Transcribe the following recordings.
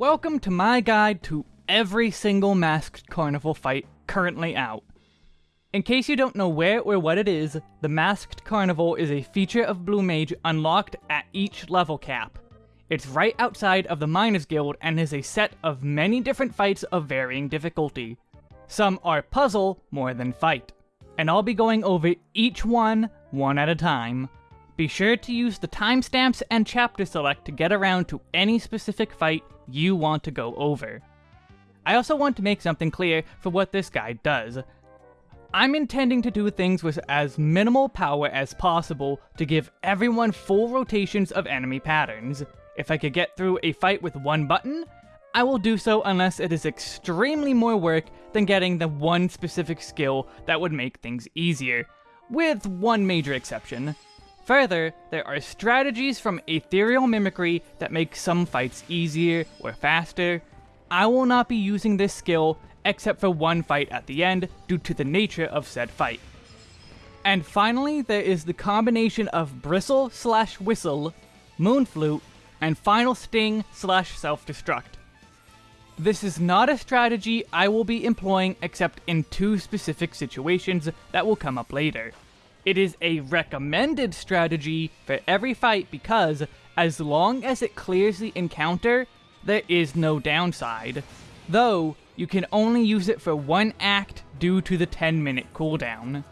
Welcome to my guide to every single Masked Carnival fight currently out. In case you don't know where or what it is, the Masked Carnival is a feature of Blue Mage unlocked at each level cap. It's right outside of the Miners Guild and is a set of many different fights of varying difficulty. Some are puzzle more than fight, and I'll be going over each one, one at a time. Be sure to use the timestamps and chapter select to get around to any specific fight you want to go over. I also want to make something clear for what this guide does. I'm intending to do things with as minimal power as possible to give everyone full rotations of enemy patterns. If I could get through a fight with one button, I will do so unless it is extremely more work than getting the one specific skill that would make things easier, with one major exception. Further, there are strategies from Ethereal Mimicry that make some fights easier or faster. I will not be using this skill except for one fight at the end due to the nature of said fight. And finally, there is the combination of Bristle slash Whistle, Moon Flute, and Final Sting slash Self-Destruct. This is not a strategy I will be employing except in two specific situations that will come up later. It is a recommended strategy for every fight because, as long as it clears the encounter, there is no downside. Though, you can only use it for one act due to the 10 minute cooldown.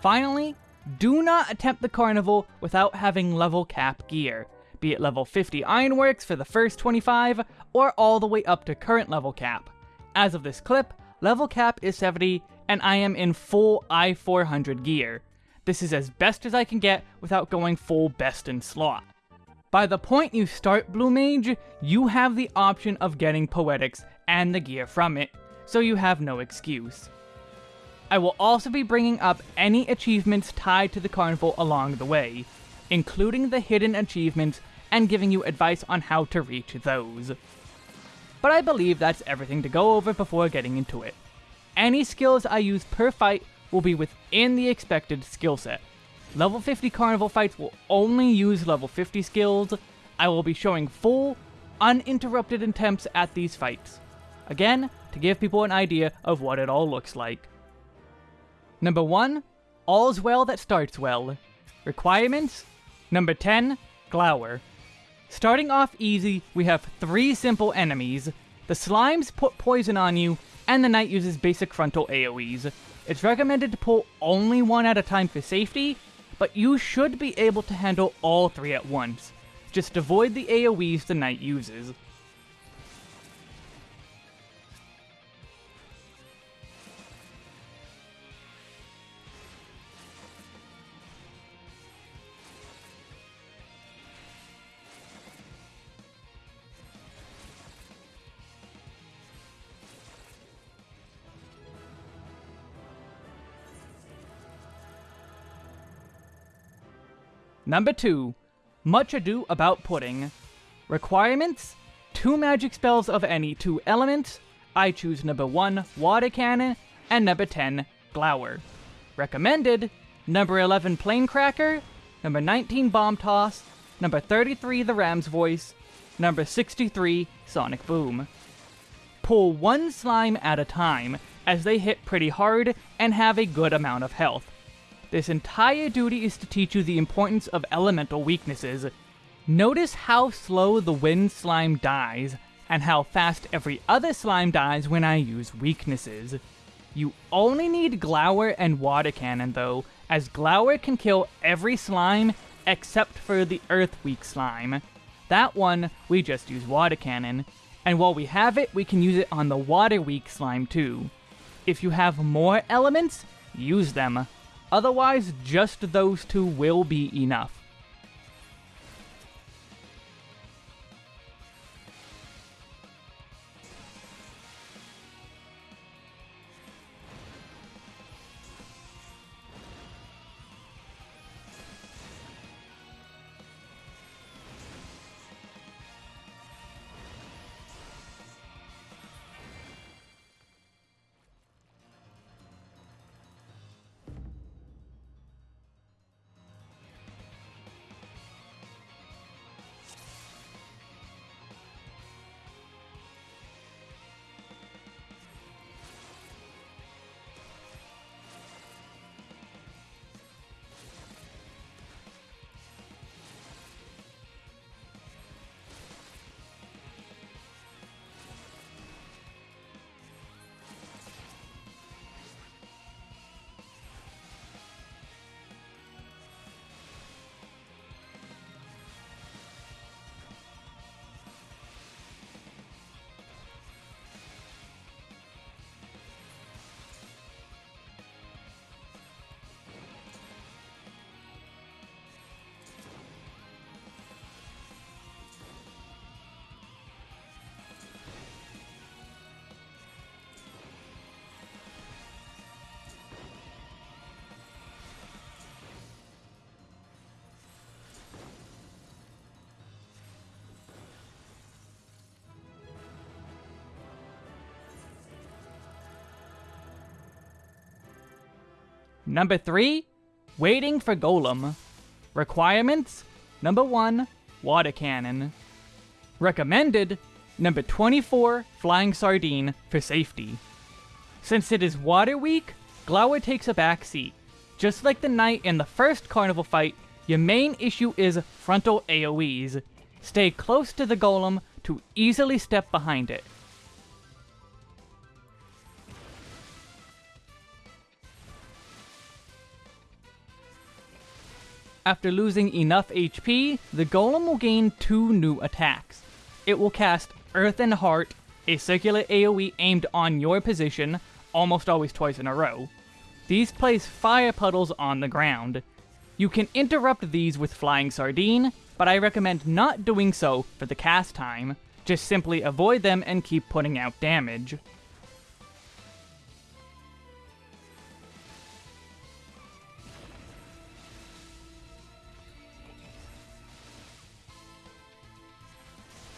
Finally, do not attempt the Carnival without having level cap gear, be it level 50 Ironworks for the first 25, or all the way up to current level cap. As of this clip, level cap is 70, and I am in full I-400 gear. This is as best as I can get without going full best in slot. By the point you start Blue Mage, you have the option of getting Poetics and the gear from it, so you have no excuse. I will also be bringing up any achievements tied to the carnival along the way, including the hidden achievements and giving you advice on how to reach those. But I believe that's everything to go over before getting into it. Any skills I use per fight will be within the expected skill set. Level 50 Carnival fights will only use level 50 skills. I will be showing full, uninterrupted attempts at these fights. Again, to give people an idea of what it all looks like. Number 1, All's Well That Starts Well. Requirements? Number 10, Glower. Starting off easy, we have three simple enemies. The slimes put poison on you, and the knight uses basic frontal AoEs. It's recommended to pull only one at a time for safety, but you should be able to handle all three at once. Just avoid the AoEs the knight uses. Number 2. Much Ado About Pudding. Requirements? 2 magic spells of any 2 elements. I choose number 1, Water Cannon, and number 10, Glower. Recommended? Number 11, Plaincracker, number 19, Bomb Toss, number 33, The Ram's Voice, number 63, Sonic Boom. Pull one slime at a time, as they hit pretty hard and have a good amount of health. This entire duty is to teach you the importance of elemental weaknesses. Notice how slow the wind slime dies, and how fast every other slime dies when I use weaknesses. You only need Glower and Water Cannon though, as Glower can kill every slime except for the Earth Weak slime. That one, we just use Water Cannon, and while we have it, we can use it on the Water Weak slime too. If you have more elements, use them. Otherwise, just those two will be enough. Number 3, Waiting for Golem. Requirements Number 1, Water Cannon. Recommended Number 24, Flying Sardine for safety. Since it is water weak, Glower takes a back seat. Just like the knight in the first carnival fight, your main issue is frontal AoEs. Stay close to the golem to easily step behind it. After losing enough HP, the golem will gain two new attacks. It will cast Earthen Heart, a circular AoE aimed on your position, almost always twice in a row. These place fire puddles on the ground. You can interrupt these with Flying Sardine, but I recommend not doing so for the cast time. Just simply avoid them and keep putting out damage.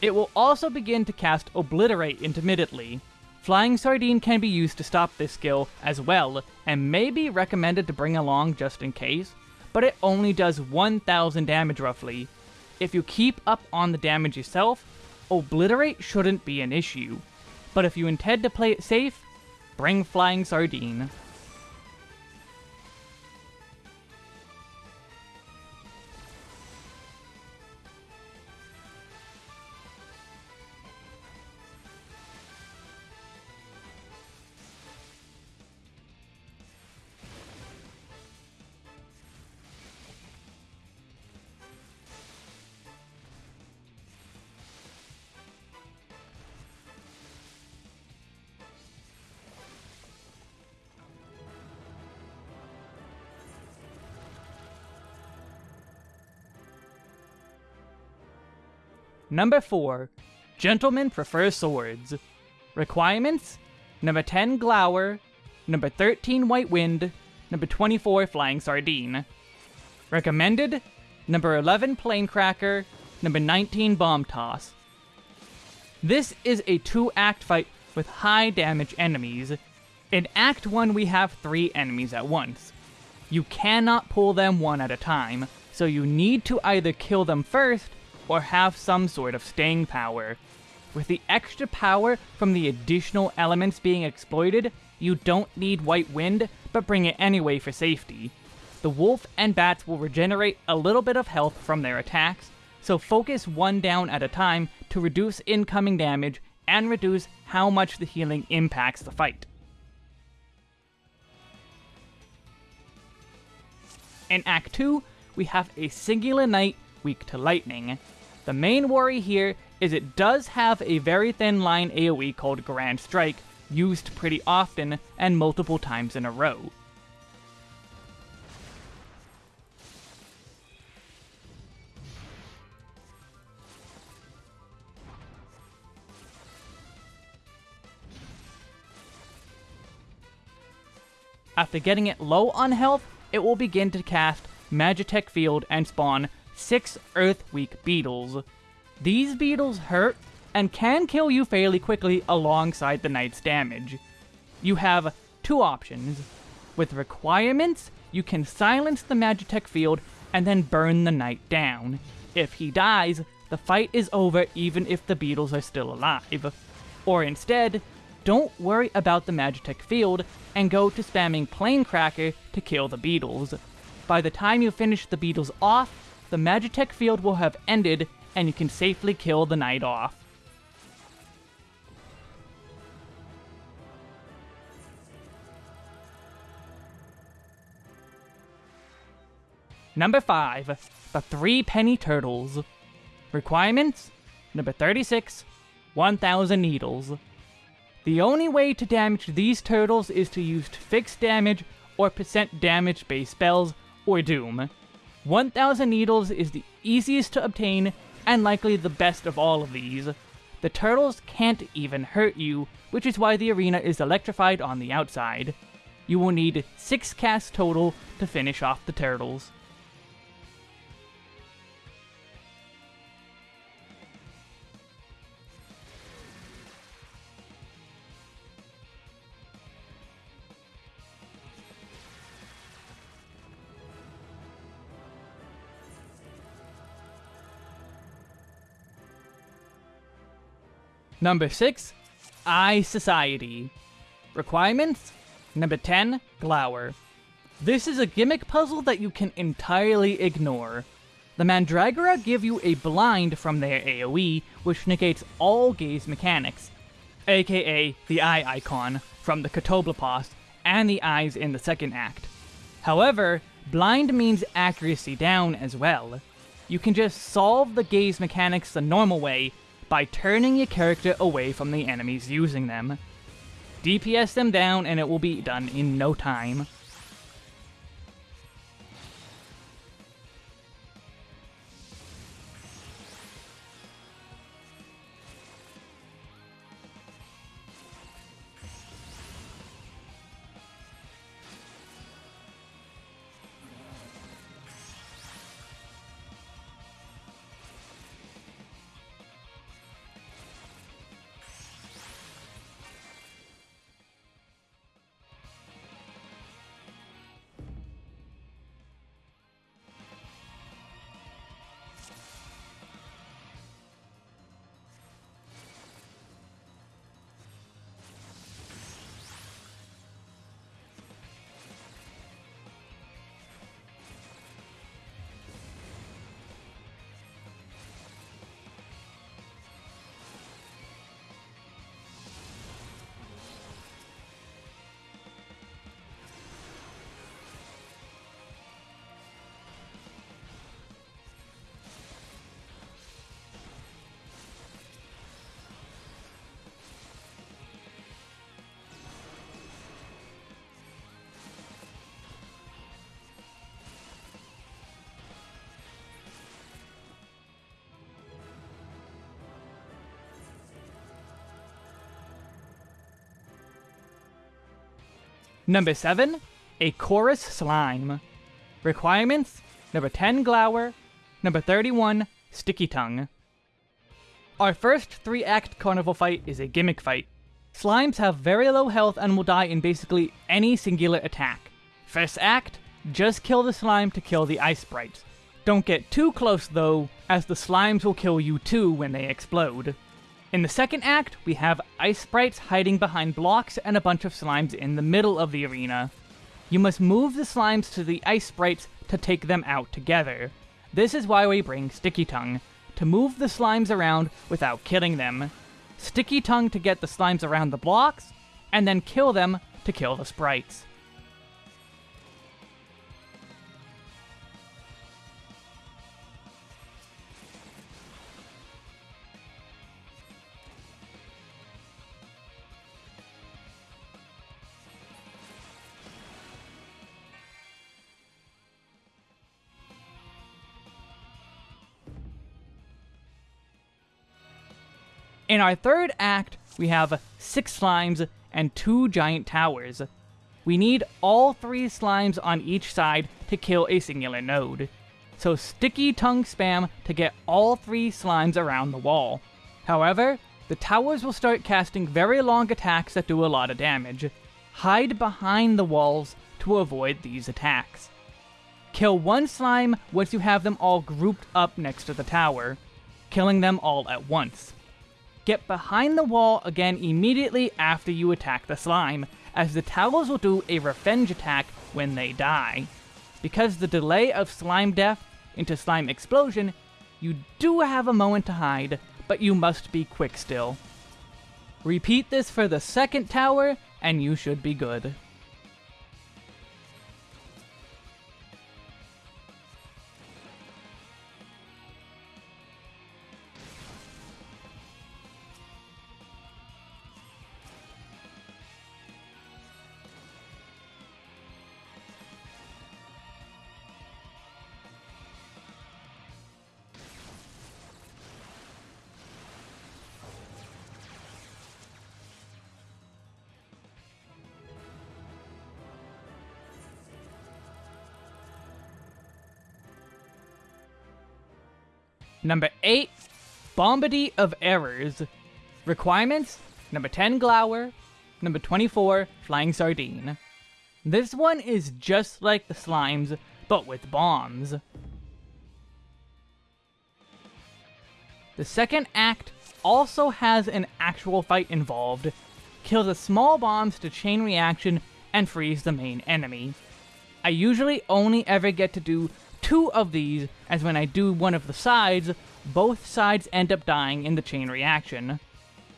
It will also begin to cast Obliterate intermittently. Flying Sardine can be used to stop this skill as well, and may be recommended to bring along just in case, but it only does 1000 damage roughly. If you keep up on the damage yourself, Obliterate shouldn't be an issue, but if you intend to play it safe, bring Flying Sardine. Number 4. Gentlemen prefer swords. Requirements? Number 10 Glower, number 13 White Wind, number 24 Flying Sardine. Recommended? Number 11 Plaincracker, number 19 Bomb Toss. This is a two-act fight with high damage enemies. In Act 1 we have three enemies at once. You cannot pull them one at a time, so you need to either kill them first or have some sort of staying power. With the extra power from the additional elements being exploited, you don't need White Wind, but bring it anyway for safety. The wolf and bats will regenerate a little bit of health from their attacks, so focus one down at a time to reduce incoming damage and reduce how much the healing impacts the fight. In Act 2, we have a singular knight weak to lightning. The main worry here is it does have a very thin line AoE called Grand Strike, used pretty often and multiple times in a row. After getting it low on health, it will begin to cast Magitek Field and spawn six Earth Weak beetles. These beetles hurt and can kill you fairly quickly alongside the knight's damage. You have two options. With requirements, you can silence the Magitek field and then burn the knight down. If he dies, the fight is over even if the beetles are still alive. Or instead, don't worry about the Magitek field and go to spamming Plaincracker to kill the beetles. By the time you finish the beetles off, the Magitek field will have ended and you can safely kill the knight off. Number 5. The Three Penny Turtles. Requirements? Number 36. 1000 Needles. The only way to damage these turtles is to use fixed damage or percent damage based spells or Doom. 1000 Needles is the easiest to obtain and likely the best of all of these. The turtles can't even hurt you, which is why the arena is electrified on the outside. You will need 6 casts total to finish off the turtles. Number 6, Eye Society. Requirements? Number 10, Glower. This is a gimmick puzzle that you can entirely ignore. The Mandragora give you a blind from their AoE, which negates all gaze mechanics, aka the eye icon from the Catoblepas and the eyes in the second act. However, blind means accuracy down as well. You can just solve the gaze mechanics the normal way by turning your character away from the enemies using them. DPS them down and it will be done in no time. Number 7, a Chorus Slime. Requirements, number 10 Glower, number 31 Sticky Tongue. Our first 3-act carnival fight is a gimmick fight. Slimes have very low health and will die in basically any singular attack. First act, just kill the slime to kill the ice sprites. Don't get too close though, as the slimes will kill you too when they explode. In the second act, we have ice sprites hiding behind blocks and a bunch of slimes in the middle of the arena. You must move the slimes to the ice sprites to take them out together. This is why we bring Sticky Tongue, to move the slimes around without killing them. Sticky Tongue to get the slimes around the blocks, and then kill them to kill the sprites. In our third act, we have six slimes and two giant towers. We need all three slimes on each side to kill a singular node. So sticky tongue spam to get all three slimes around the wall. However, the towers will start casting very long attacks that do a lot of damage. Hide behind the walls to avoid these attacks. Kill one slime once you have them all grouped up next to the tower, killing them all at once. Get behind the wall again immediately after you attack the slime, as the towers will do a revenge attack when they die. Because the delay of slime death into slime explosion, you do have a moment to hide, but you must be quick still. Repeat this for the second tower, and you should be good. Number 8, Bombady of Errors. Requirements, number 10 Glower, number 24 Flying Sardine. This one is just like the slimes, but with bombs. The second act also has an actual fight involved. Kill the small bombs to chain reaction and freeze the main enemy. I usually only ever get to do two of these, as when I do one of the sides, both sides end up dying in the chain reaction.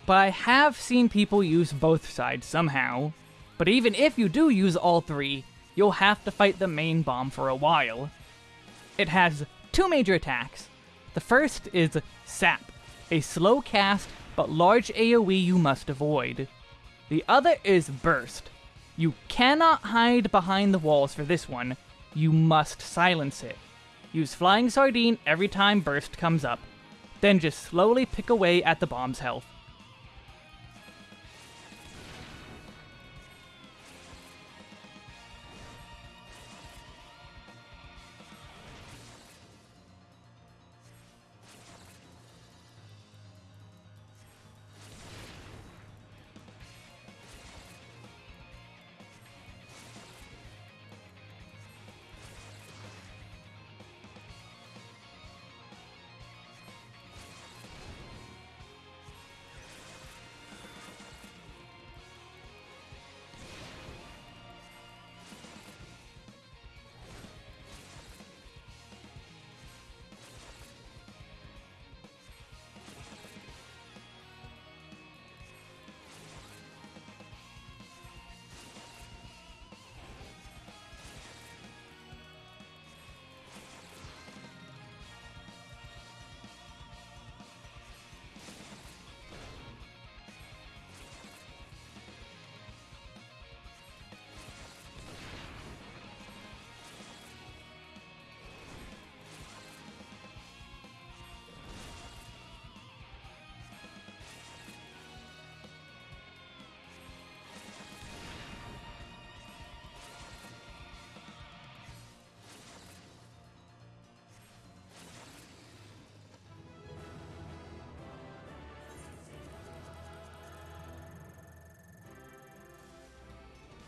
But I have seen people use both sides somehow. But even if you do use all three, you'll have to fight the main bomb for a while. It has two major attacks. The first is Sap, a slow cast but large AoE you must avoid. The other is Burst. You cannot hide behind the walls for this one, you must silence it. Use Flying Sardine every time Burst comes up, then just slowly pick away at the bomb's health.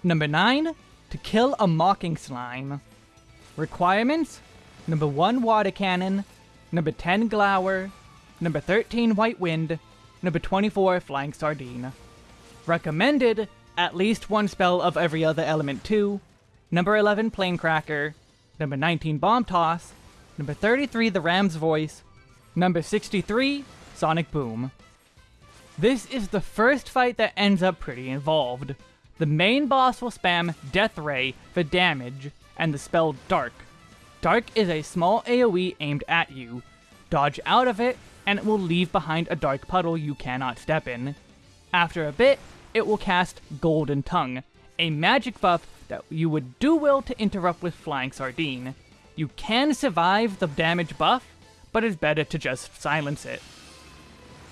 Number 9, to kill a Mocking Slime. Requirements, number 1 Water Cannon, number 10 Glower, number 13 White Wind, number 24 Flying Sardine. Recommended, at least one spell of every other element too, number 11 Plaincracker, number 19 Bomb Toss, number 33 The Ram's Voice, number 63 Sonic Boom. This is the first fight that ends up pretty involved. The main boss will spam Death Ray for damage, and the spell Dark. Dark is a small AoE aimed at you. Dodge out of it, and it will leave behind a dark puddle you cannot step in. After a bit, it will cast Golden Tongue, a magic buff that you would do well to interrupt with Flying Sardine. You can survive the damage buff, but it's better to just silence it.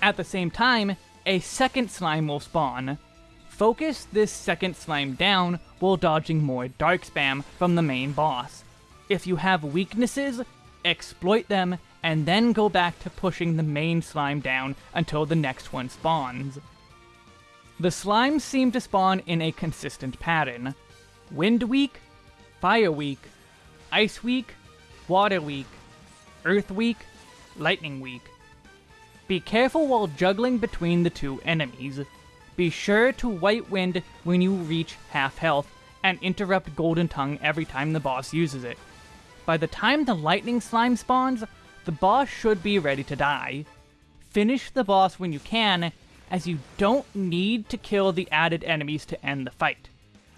At the same time, a second slime will spawn. Focus this second slime down while dodging more dark spam from the main boss. If you have weaknesses, exploit them, and then go back to pushing the main slime down until the next one spawns. The slimes seem to spawn in a consistent pattern. Wind Weak, Fire Weak, Ice Weak, Water Weak, Earth Weak, Lightning Weak. Be careful while juggling between the two enemies. Be sure to White Wind when you reach half health, and interrupt Golden Tongue every time the boss uses it. By the time the Lightning Slime spawns, the boss should be ready to die. Finish the boss when you can, as you don't need to kill the added enemies to end the fight.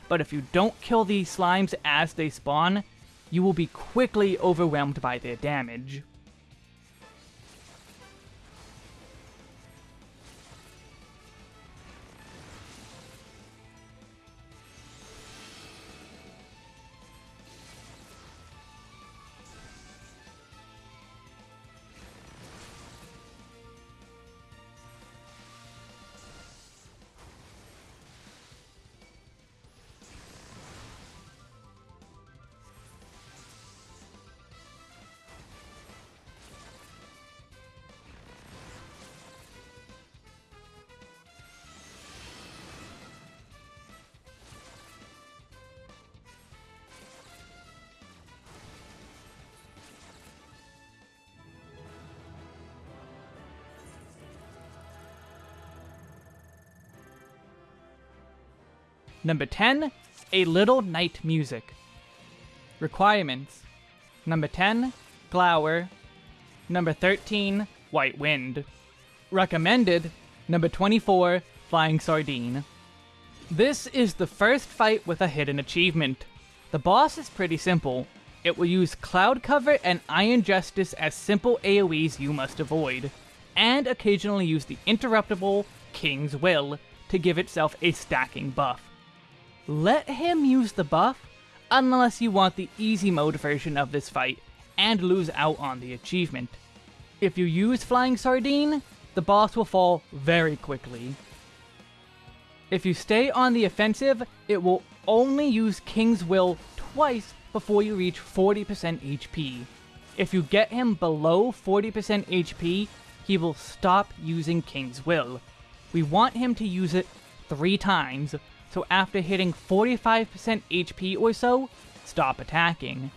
But if you don't kill these slimes as they spawn, you will be quickly overwhelmed by their damage. Number 10, A Little Night Music. Requirements Number 10, Glower. Number 13, White Wind. Recommended Number 24, Flying Sardine. This is the first fight with a hidden achievement. The boss is pretty simple. It will use Cloud Cover and Iron Justice as simple AoEs you must avoid, and occasionally use the interruptible King's Will to give itself a stacking buff. Let him use the buff, unless you want the easy mode version of this fight, and lose out on the achievement. If you use Flying Sardine, the boss will fall very quickly. If you stay on the offensive, it will only use King's Will twice before you reach 40% HP. If you get him below 40% HP, he will stop using King's Will. We want him to use it three times, so after hitting 45% HP or so, stop attacking.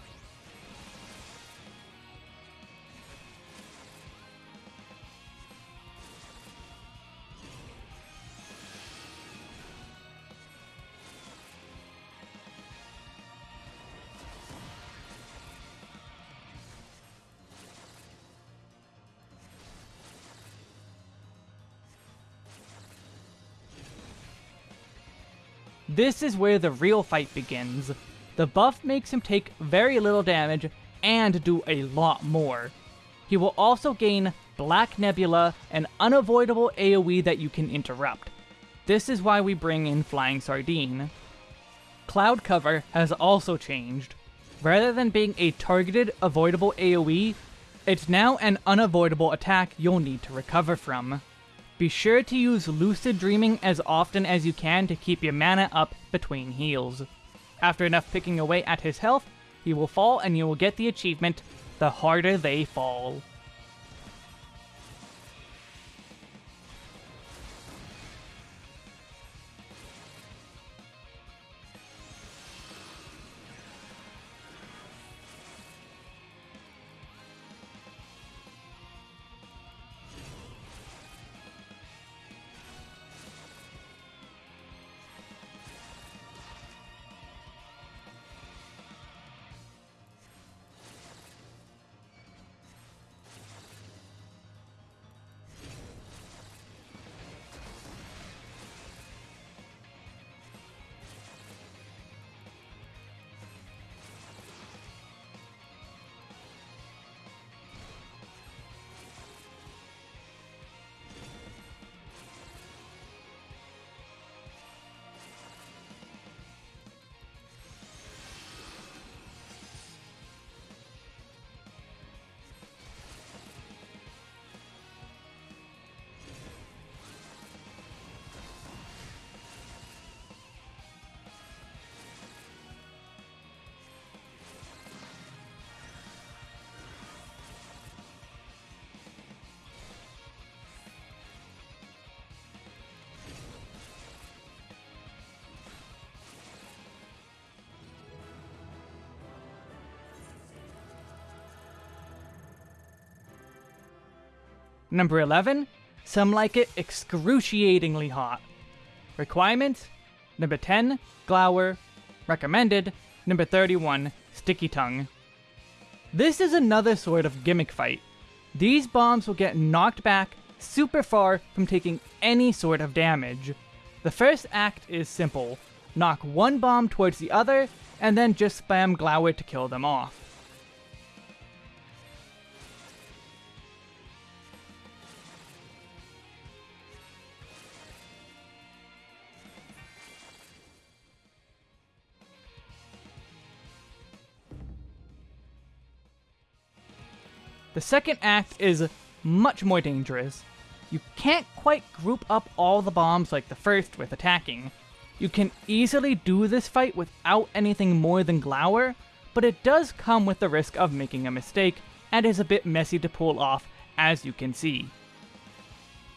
This is where the real fight begins. The buff makes him take very little damage and do a lot more. He will also gain Black Nebula, an unavoidable AoE that you can interrupt. This is why we bring in Flying Sardine. Cloud Cover has also changed. Rather than being a targeted, avoidable AoE, it's now an unavoidable attack you'll need to recover from. Be sure to use Lucid Dreaming as often as you can to keep your mana up between heals. After enough picking away at his health, he will fall and you will get the achievement, The Harder They Fall. Number 11, some like it excruciatingly hot. Requirements, number 10, Glower. Recommended, number 31, Sticky Tongue. This is another sort of gimmick fight. These bombs will get knocked back super far from taking any sort of damage. The first act is simple. Knock one bomb towards the other, and then just spam Glower to kill them off. The second act is much more dangerous. You can't quite group up all the bombs like the first with attacking. You can easily do this fight without anything more than Glower, but it does come with the risk of making a mistake, and is a bit messy to pull off, as you can see.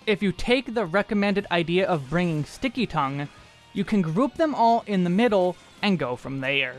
If you take the recommended idea of bringing Sticky Tongue, you can group them all in the middle and go from there.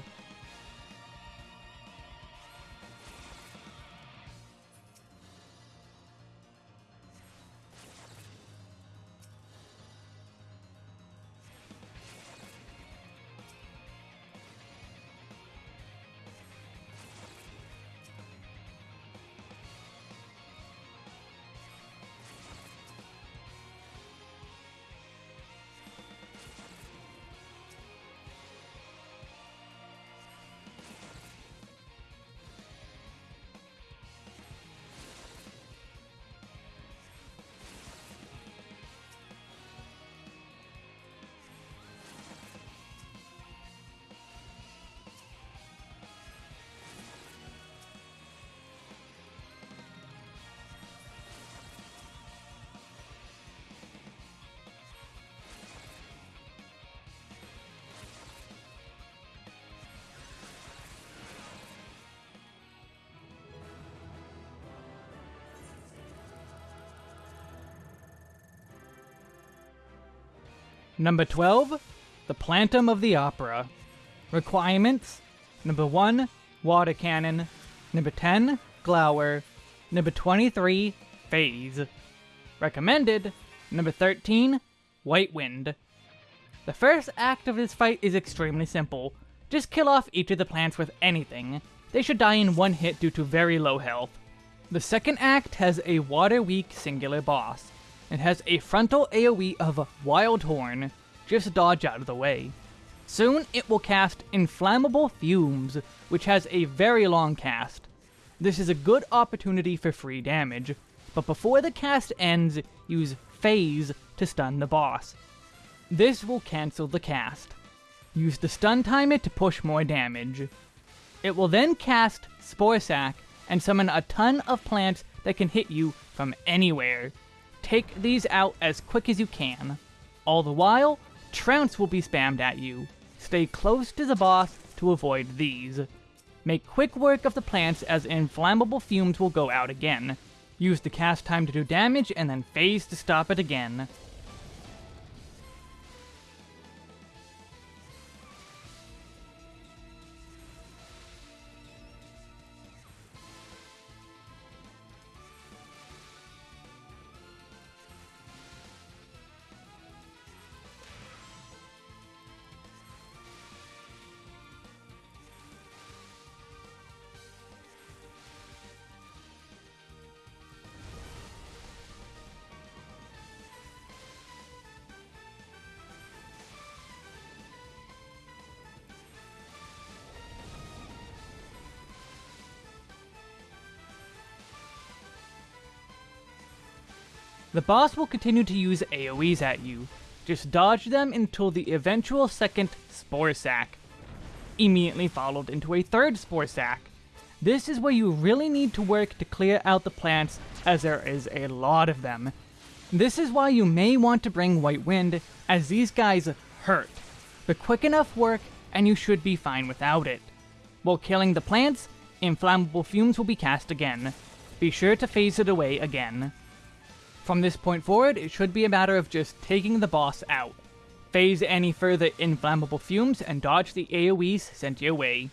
Number 12, the Plantom of the Opera. Requirements Number 1, Water Cannon. Number 10, Glower. Number 23, Phase. Recommended Number 13, White Wind. The first act of this fight is extremely simple. Just kill off each of the plants with anything. They should die in one hit due to very low health. The second act has a water weak singular boss. It has a frontal AoE of Wild Horn. Just dodge out of the way. Soon it will cast Inflammable Fumes, which has a very long cast. This is a good opportunity for free damage, but before the cast ends, use Phase to stun the boss. This will cancel the cast. Use the stun timer to push more damage. It will then cast Spore Sac and summon a ton of plants that can hit you from anywhere. Take these out as quick as you can. All the while, Trounce will be spammed at you. Stay close to the boss to avoid these. Make quick work of the plants as inflammable fumes will go out again. Use the cast time to do damage and then phase to stop it again. The boss will continue to use AoEs at you. Just dodge them until the eventual second Spore Sac, immediately followed into a third Spore Sac. This is where you really need to work to clear out the plants, as there is a lot of them. This is why you may want to bring White Wind, as these guys hurt. But quick enough work, and you should be fine without it. While killing the plants, inflammable fumes will be cast again. Be sure to phase it away again. From this point forward, it should be a matter of just taking the boss out. Phase any further inflammable fumes and dodge the AoEs sent your way.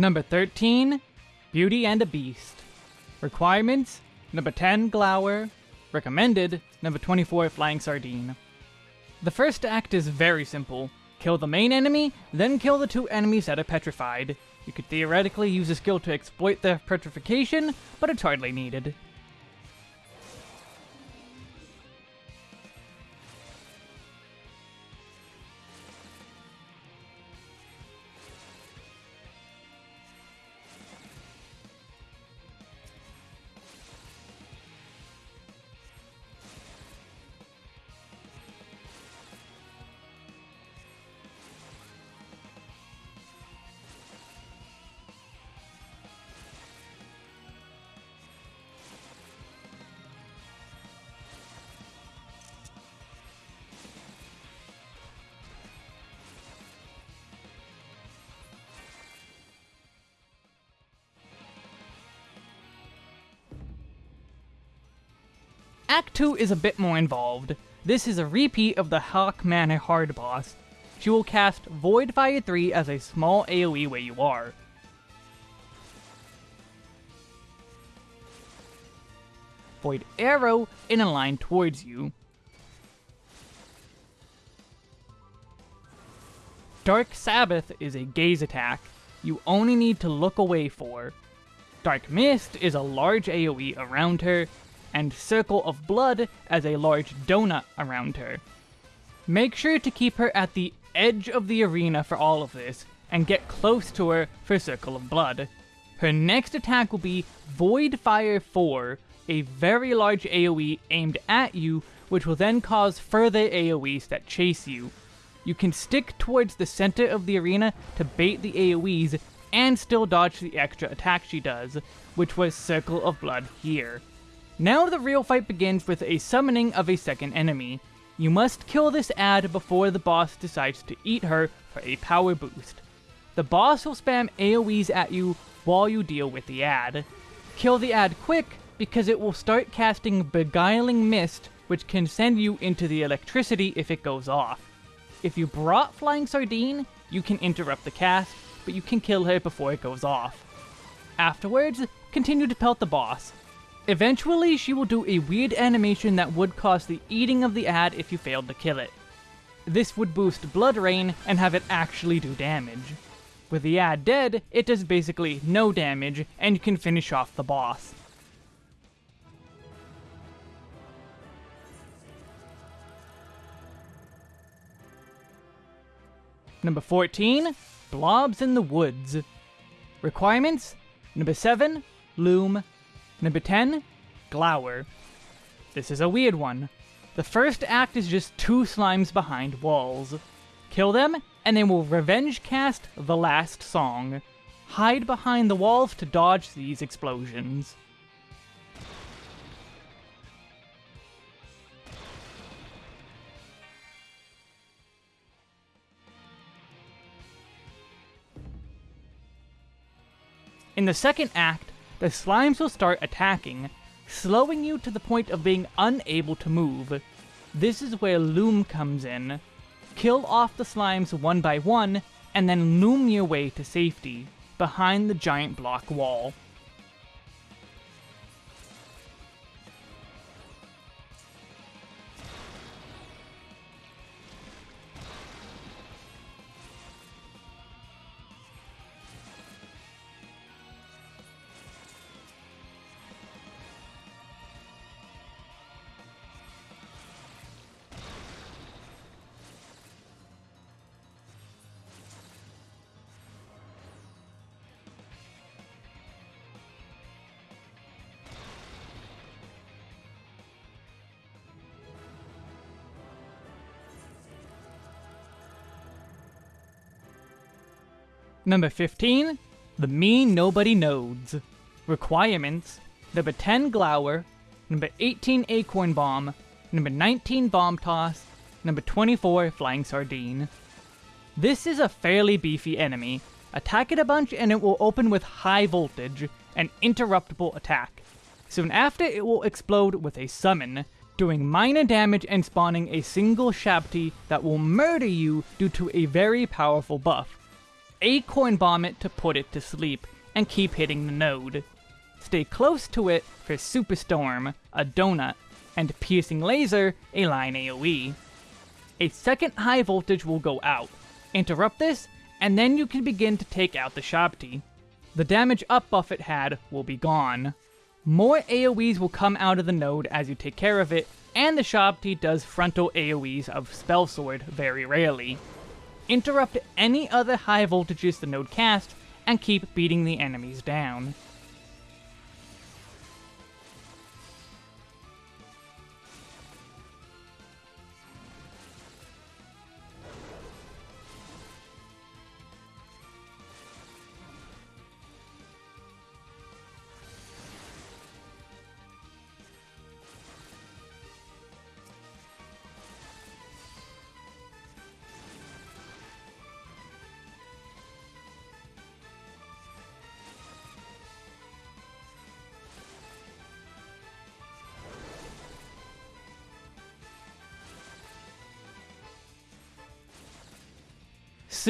Number 13, Beauty and a Beast. Requirements, number 10, Glower. Recommended, number 24, Flying Sardine. The first act is very simple. Kill the main enemy, then kill the two enemies that are petrified. You could theoretically use a skill to exploit their petrification, but it's hardly needed. Act 2 is a bit more involved. This is a repeat of the Haukke hard boss. She will cast Void Fire 3 as a small AoE where you are. Void Arrow in a line towards you. Dark Sabbath is a gaze attack. You only need to look away for. Dark Mist is a large AoE around her, and Circle of Blood as a large donut around her. Make sure to keep her at the edge of the arena for all of this, and get close to her for Circle of Blood. Her next attack will be Void Fire 4, a very large AoE aimed at you, which will then cause further AoEs that chase you. You can stick towards the center of the arena to bait the AoEs and still dodge the extra attack she does, which was Circle of Blood here. Now the real fight begins with a summoning of a second enemy. You must kill this ad before the boss decides to eat her for a power boost. The boss will spam AoEs at you while you deal with the ad. Kill the ad quick because it will start casting Beguiling Mist which can send you into the electricity if it goes off. If you brought Flying Sardine, you can interrupt the cast, but you can kill her before it goes off. Afterwards, continue to pelt the boss. Eventually, she will do a weird animation that would cause the eating of the ad if you failed to kill it. This would boost Blood Rain and have it actually do damage. With the ad dead, it does basically no damage, and you can finish off the boss. Number 14, Blobs in the Woods. Requirements, number 7, Loom. Number 10, Glower. This is a weird one. The first act is just two slimes behind walls. Kill them, and they will revenge cast the last song. Hide behind the walls to dodge these explosions. In the second act, the slimes will start attacking, slowing you to the point of being unable to move. This is where Loom comes in. Kill off the slimes one by one, and then loom your way to safety, behind the giant block wall. Number 15, the Me Nobody Nodes. Requirements, number 10 Glower, number 18 Acorn Bomb, number 19 Bomb Toss, number 24 Flying Sardine. This is a fairly beefy enemy. Attack it a bunch and it will open with high voltage, an interruptible attack. Soon after it will explode with a summon, doing minor damage and spawning a single Shabti that will murder you due to a very powerful buff. Acorn Bomb it to put it to sleep, and keep hitting the node. Stay close to it for Superstorm, a donut, and Piercing Laser, a line AoE. A second high voltage will go out. Interrupt this, and then you can begin to take out the Shabti. The damage up buff it had will be gone. More AoEs will come out of the node as you take care of it, and the Shabti does frontal AoEs of Spell Sword very rarely interrupt any other high voltages the node casts, and keep beating the enemies down.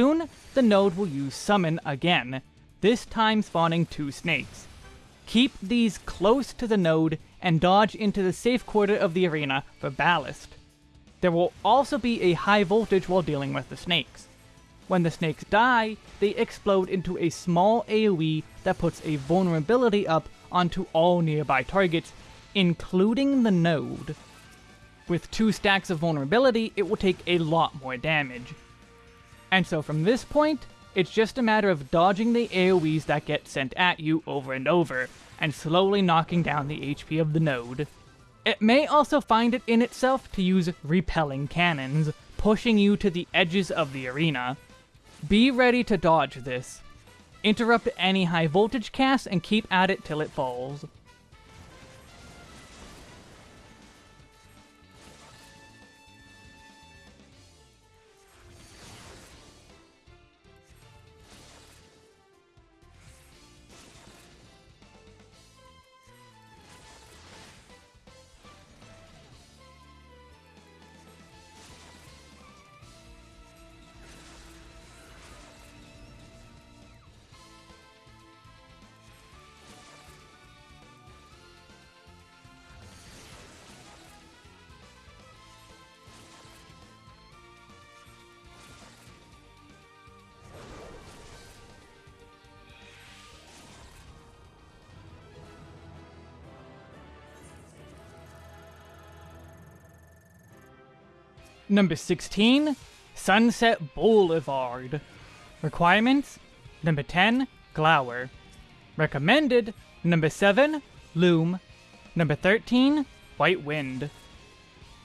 Soon, the node will use Summon again, this time spawning two snakes. Keep these close to the node and dodge into the safe quarter of the arena for ballast. There will also be a high voltage while dealing with the snakes. When the snakes die, they explode into a small AoE that puts a vulnerability up onto all nearby targets, including the node. With two stacks of vulnerability, it will take a lot more damage. And so from this point, it's just a matter of dodging the AoEs that get sent at you over and over, and slowly knocking down the HP of the node. It may also find it in itself to use repelling cannons, pushing you to the edges of the arena. Be ready to dodge this. Interrupt any high voltage cast and keep at it till it falls. Number 16, Sunset Boulevard. Requirements, number 10, Glower. Recommended, number 7, Loom. Number 13, White Wind.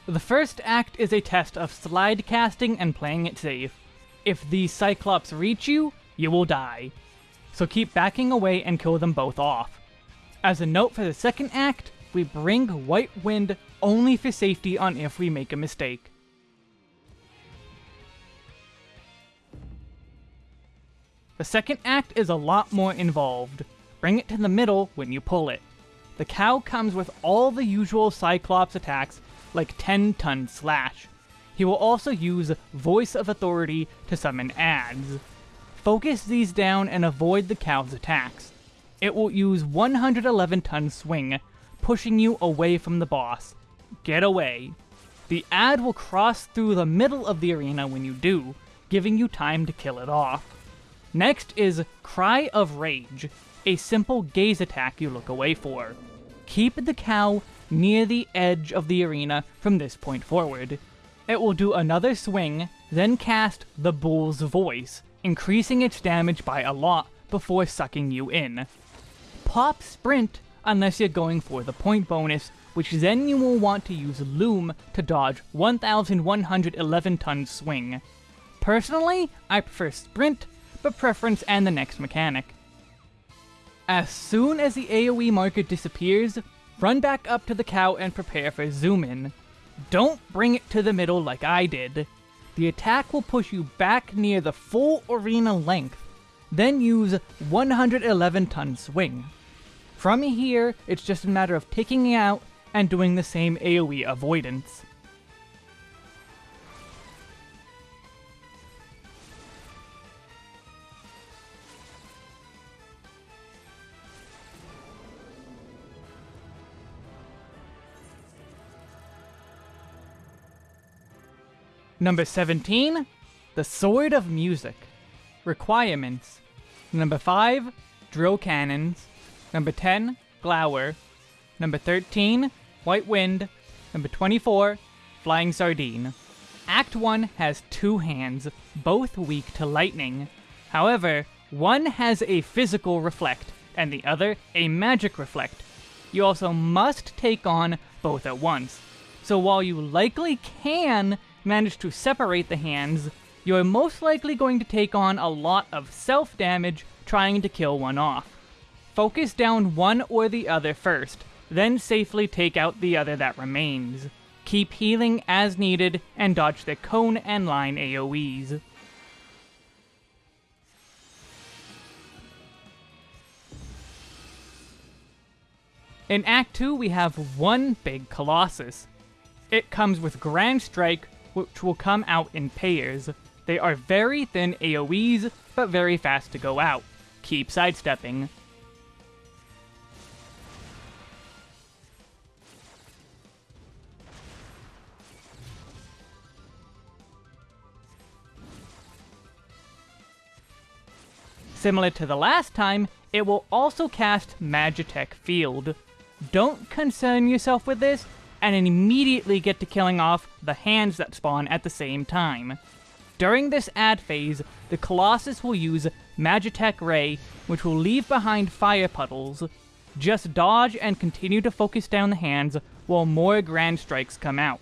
The first act is a test of slide casting and playing it safe. If the Cyclops reach you, you will die. So keep backing away and kill them both off. As a note for the second act, we bring White Wind only for safety on if we make a mistake. The second act is a lot more involved. Bring it to the middle when you pull it. The cow comes with all the usual Cyclops attacks, like 10 ton slash. He will also use Voice of Authority to summon ads. Focus these down and avoid the cow's attacks. It will use 111 ton swing, pushing you away from the boss. Get away. The ad will cross through the middle of the arena when you do, giving you time to kill it off. Next is Cry of Rage, a simple gaze attack you look away for. Keep the cow near the edge of the arena from this point forward. It will do another swing, then cast the Bull's Voice, increasing its damage by a lot before sucking you in. Pop Sprint unless you're going for the point bonus, which then you will want to use Loom to dodge 1111 ton swing. Personally, I prefer Sprint but preference and the next mechanic. As soon as the AoE marker disappears, run back up to the cow and prepare for zoom in. Don't bring it to the middle like I did. The attack will push you back near the full arena length, then use 111 ton swing. From here, it's just a matter of taking it out and doing the same AoE avoidance. Number 17, The Sword of Music. Requirements. Number 5, Drill Cannons. Number 10, Glower. Number 13, White Wind. Number 24, Flying Sardine. Act 1 has two hands, both weak to lightning. However, one has a physical reflect, and the other a magic reflect. You also must take on both at once. So while you likely can manage to separate the hands, you're most likely going to take on a lot of self-damage trying to kill one off. Focus down one or the other first, then safely take out the other that remains. Keep healing as needed, and dodge the cone and line AoEs. In Act 2, we have one big Colossus. It comes with Grand Strike, which will come out in pairs. They are very thin AoEs, but very fast to go out. Keep sidestepping. Similar to the last time, it will also cast Magitek Field. don't concern yourself with this, and immediately get to killing off the hands that spawn at the same time. During this ad phase, the Colossus will use Magitek Ray, which will leave behind fire puddles. Just dodge and continue to focus down the hands while more Grand Strikes come out.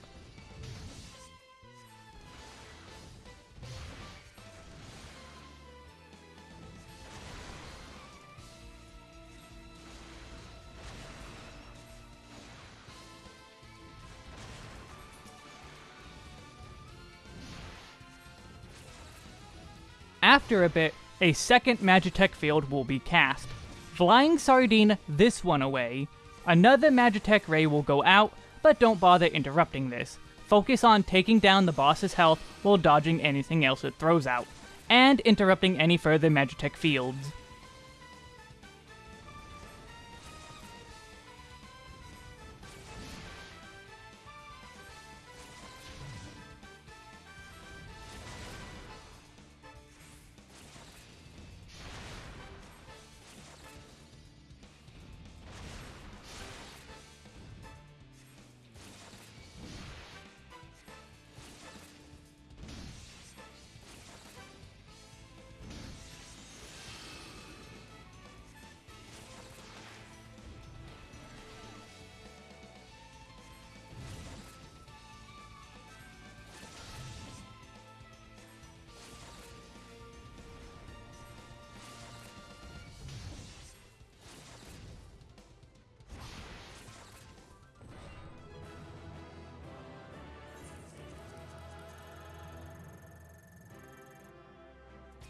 After a bit, a second Magitek field will be cast. Flying Sardine this one away. Another Magitek Ray will go out, but don't bother interrupting this. Focus on taking down the boss's health while dodging anything else it throws out, and interrupting any further Magitek fields.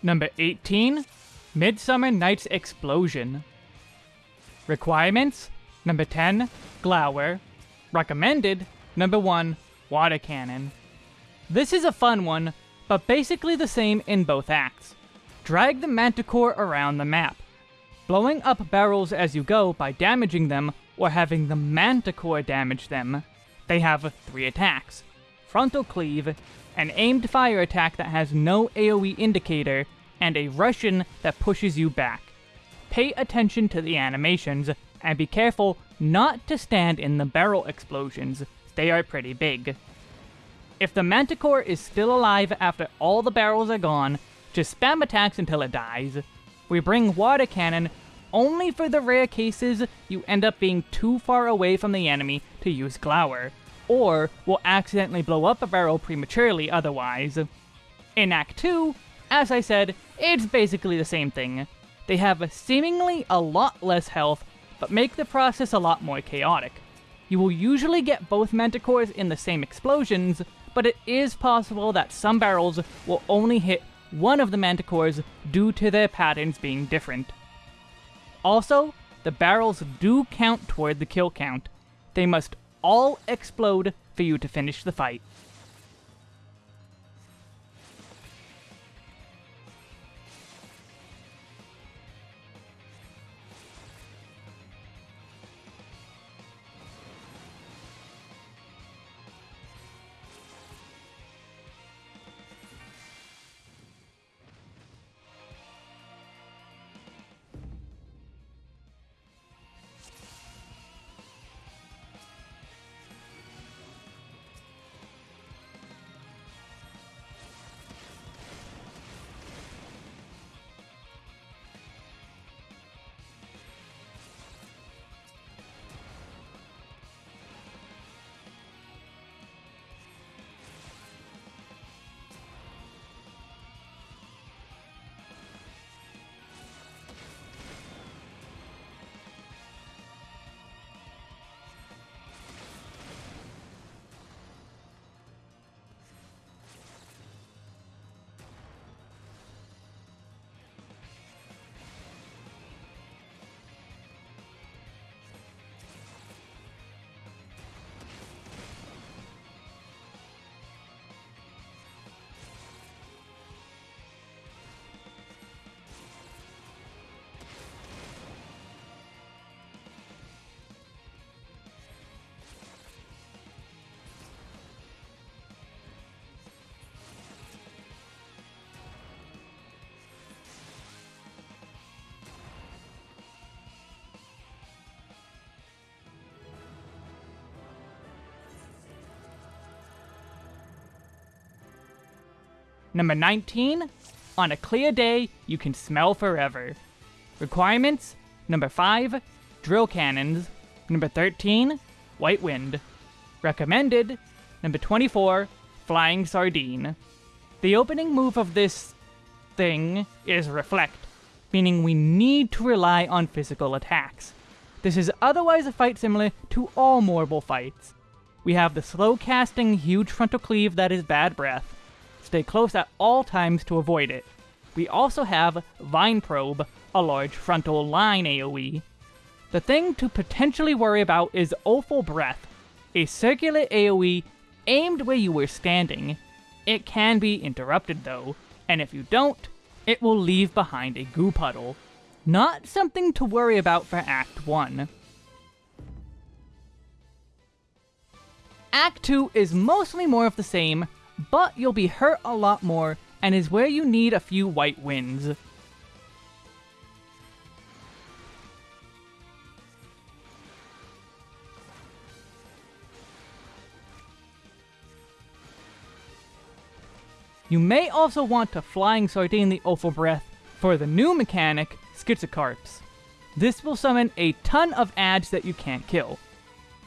Number 18, Midsummer Night's Explosion. Requirements, number 10, Glower. Recommended, number 1, Water Cannon. This is a fun one, but basically the same in both acts. Drag the Manticore around the map, blowing up barrels as you go by damaging them or having the Manticore damage them. They have three attacks, Frontal Cleave, an aimed fire attack that has no AoE indicator, and a Russian that pushes you back. Pay attention to the animations, and be careful not to stand in the barrel explosions, they are pretty big. If the Manticore is still alive after all the barrels are gone, just spam attacks until it dies. We bring Water Cannon only for the rare cases you end up being too far away from the enemy to use Glower, or will accidentally blow up a barrel prematurely otherwise. In Act 2, as I said, it's basically the same thing. They have seemingly a lot less health, but make the process a lot more chaotic. You will usually get both Manticores in the same explosions, but it is possible that some barrels will only hit one of the Manticores due to their patterns being different. Also, the barrels do count toward the kill count. They must all explode for you to finish the fight. Number 19, on a clear day, you can smell forever. Requirements Number 5, drill cannons. Number 13, white wind. Recommended Number 24, flying sardine. The opening move of this thing is reflect, meaning we need to rely on physical attacks. This is otherwise a fight similar to all Morbol fights. We have the slow casting huge frontal cleave that is bad breath. Stay close at all times to avoid it. We also have Vine Probe, a large frontal line AoE. The thing to potentially worry about is Awful Breath, a circular AoE aimed where you were standing. It can be interrupted though, and if you don't, it will leave behind a goo puddle. Not something to worry about for Act 1. Act 2 is mostly more of the same, but you'll be hurt a lot more and is where you need a few white winds. You may also want to Flying Sardine the Awful Breath for the new mechanic, Schizocarps. This will summon a ton of ads that you can't kill.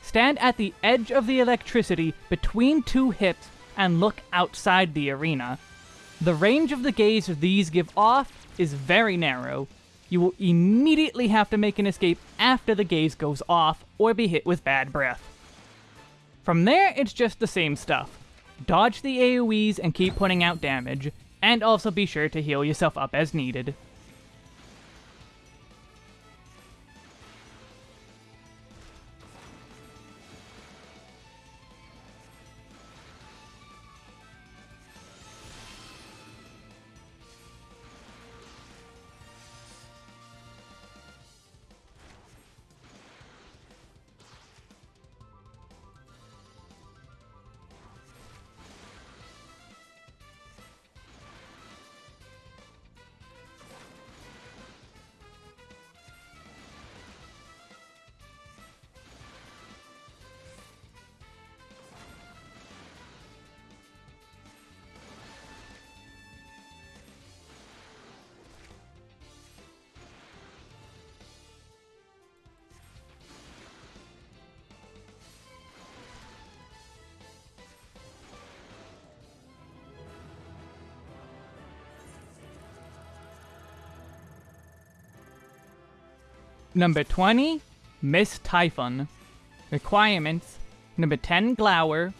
Stand at the edge of the electricity between two hips and look outside the arena. The range of the gaze these give off is very narrow. You will immediately have to make an escape after the gaze goes off or be hit with bad breath. From there, it's just the same stuff. Dodge the AoEs and keep putting out damage, and also be sure to heal yourself up as needed. Number 20, Miss Typhon. Requirements Number 10, Glower.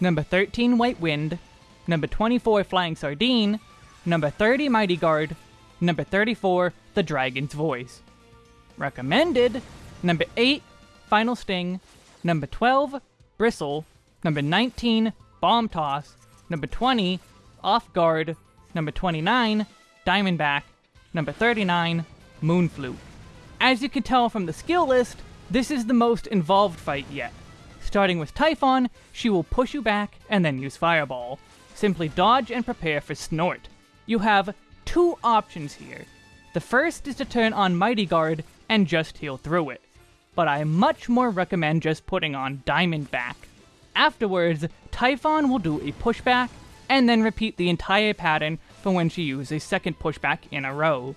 Number 13, White Wind. Number 24, Flying Sardine. Number 30, Mighty Guard. Number 34, The Dragon's Voice. Recommended Number 8, Final Sting. Number 12, Bristle. Number 19, Bomb Toss. Number 20, Off Guard. Number 29, Diamondback. Number 39, Moon Flute. As you can tell from the skill list, this is the most involved fight yet. Starting with Typhon, she will push you back and then use Fireball. Simply dodge and prepare for Snort. You have two options here. The first is to turn on Mighty Guard and just heal through it, but I much more recommend just putting on Diamondback. Afterwards, Typhon will do a pushback, and then repeat the entire pattern for when she uses a second pushback in a row.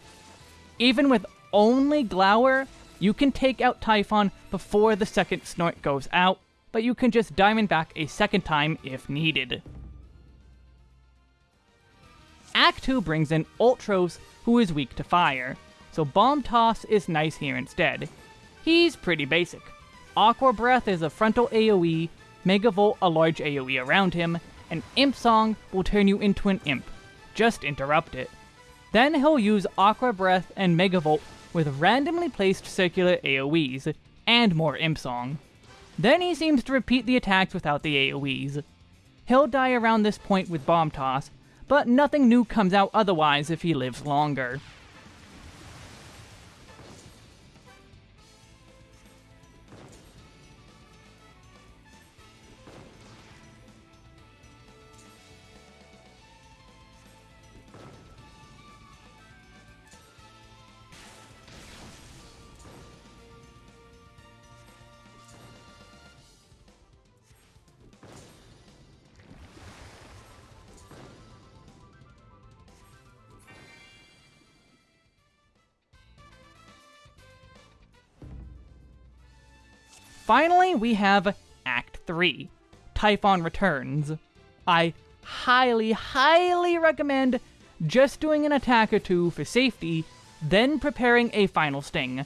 Even with only Glower, you can take out Typhon before the second Snort goes out, but you can just Diamond back a second time if needed. Act 2 brings in Ultros, who is weak to fire, so Bomb Toss is nice here instead. He's pretty basic. Aqua Breath is a frontal AoE, Megavolt a large AoE around him, and Imp Song will turn you into an imp. Just interrupt it. Then he'll use Aqua Breath and Megavolt with randomly placed circular AoEs, and more Imp Song. Then he seems to repeat the attacks without the AoEs. He'll die around this point with Bomb Toss, but nothing new comes out otherwise if he lives longer. Finally, we have Act 3 Typhon Returns. I highly, highly recommend just doing an attack or two for safety, then preparing a final sting.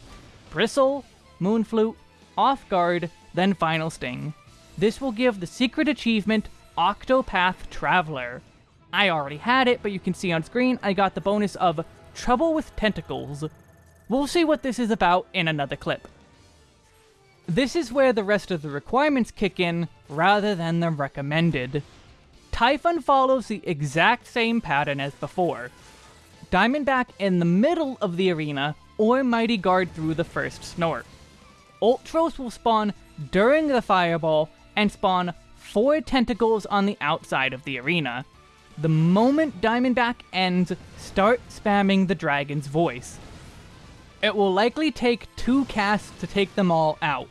Bristle, Moonflute, Off Guard, then Final Sting. This will give the secret achievement Octopath Traveler. I already had it, but you can see on screen I got the bonus of Trouble with Tentacles. We'll see what this is about in another clip. This is where the rest of the requirements kick in, rather than the recommended. Typhon follows the exact same pattern as before. Diamondback in the middle of the arena, or Mighty Guard through the first snort. Ultros will spawn during the fireball, and spawn four tentacles on the outside of the arena. The moment Diamondback ends, start spamming the dragon's voice. It will likely take two casts to take them all out.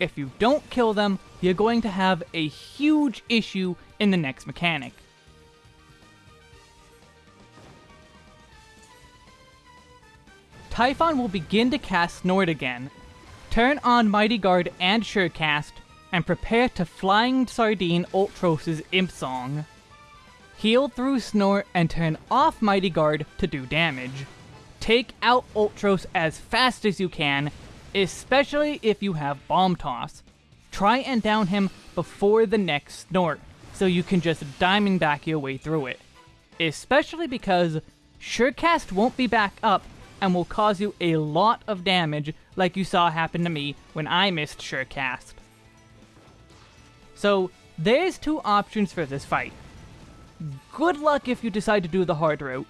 If you don't kill them, you're going to have a huge issue in the next mechanic. Typhon will begin to cast Snort again. Turn on Mighty Guard and Surecast, and prepare to Flying Sardine Ultros' Imp Song. Heal through Snort and turn off Mighty Guard to do damage. Take out Ultros as fast as you can, especially if you have Bomb Toss. Try and down him before the next Snort, so you can just Diamondback your way through it. Especially because Surecast won't be back up and will cause you a lot of damage like you saw happen to me when I missed Surecast. So, there's two options for this fight. Good luck if you decide to do the hard route.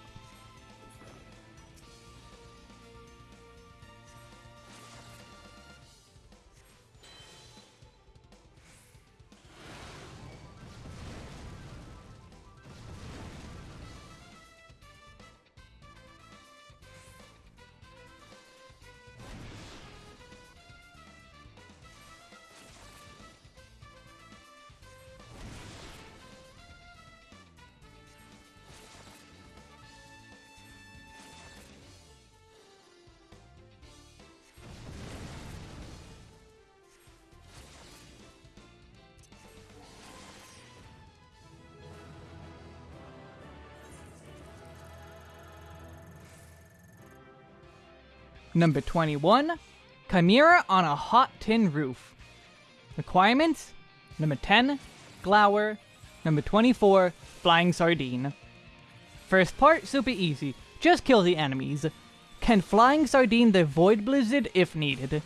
Number 21, Chimera on a hot tin roof. Requirements? Number 10, Glower. Number 24, Flying Sardine. First part, super easy. Just kill the enemies. Can Flying Sardine the Void Blizzard if needed.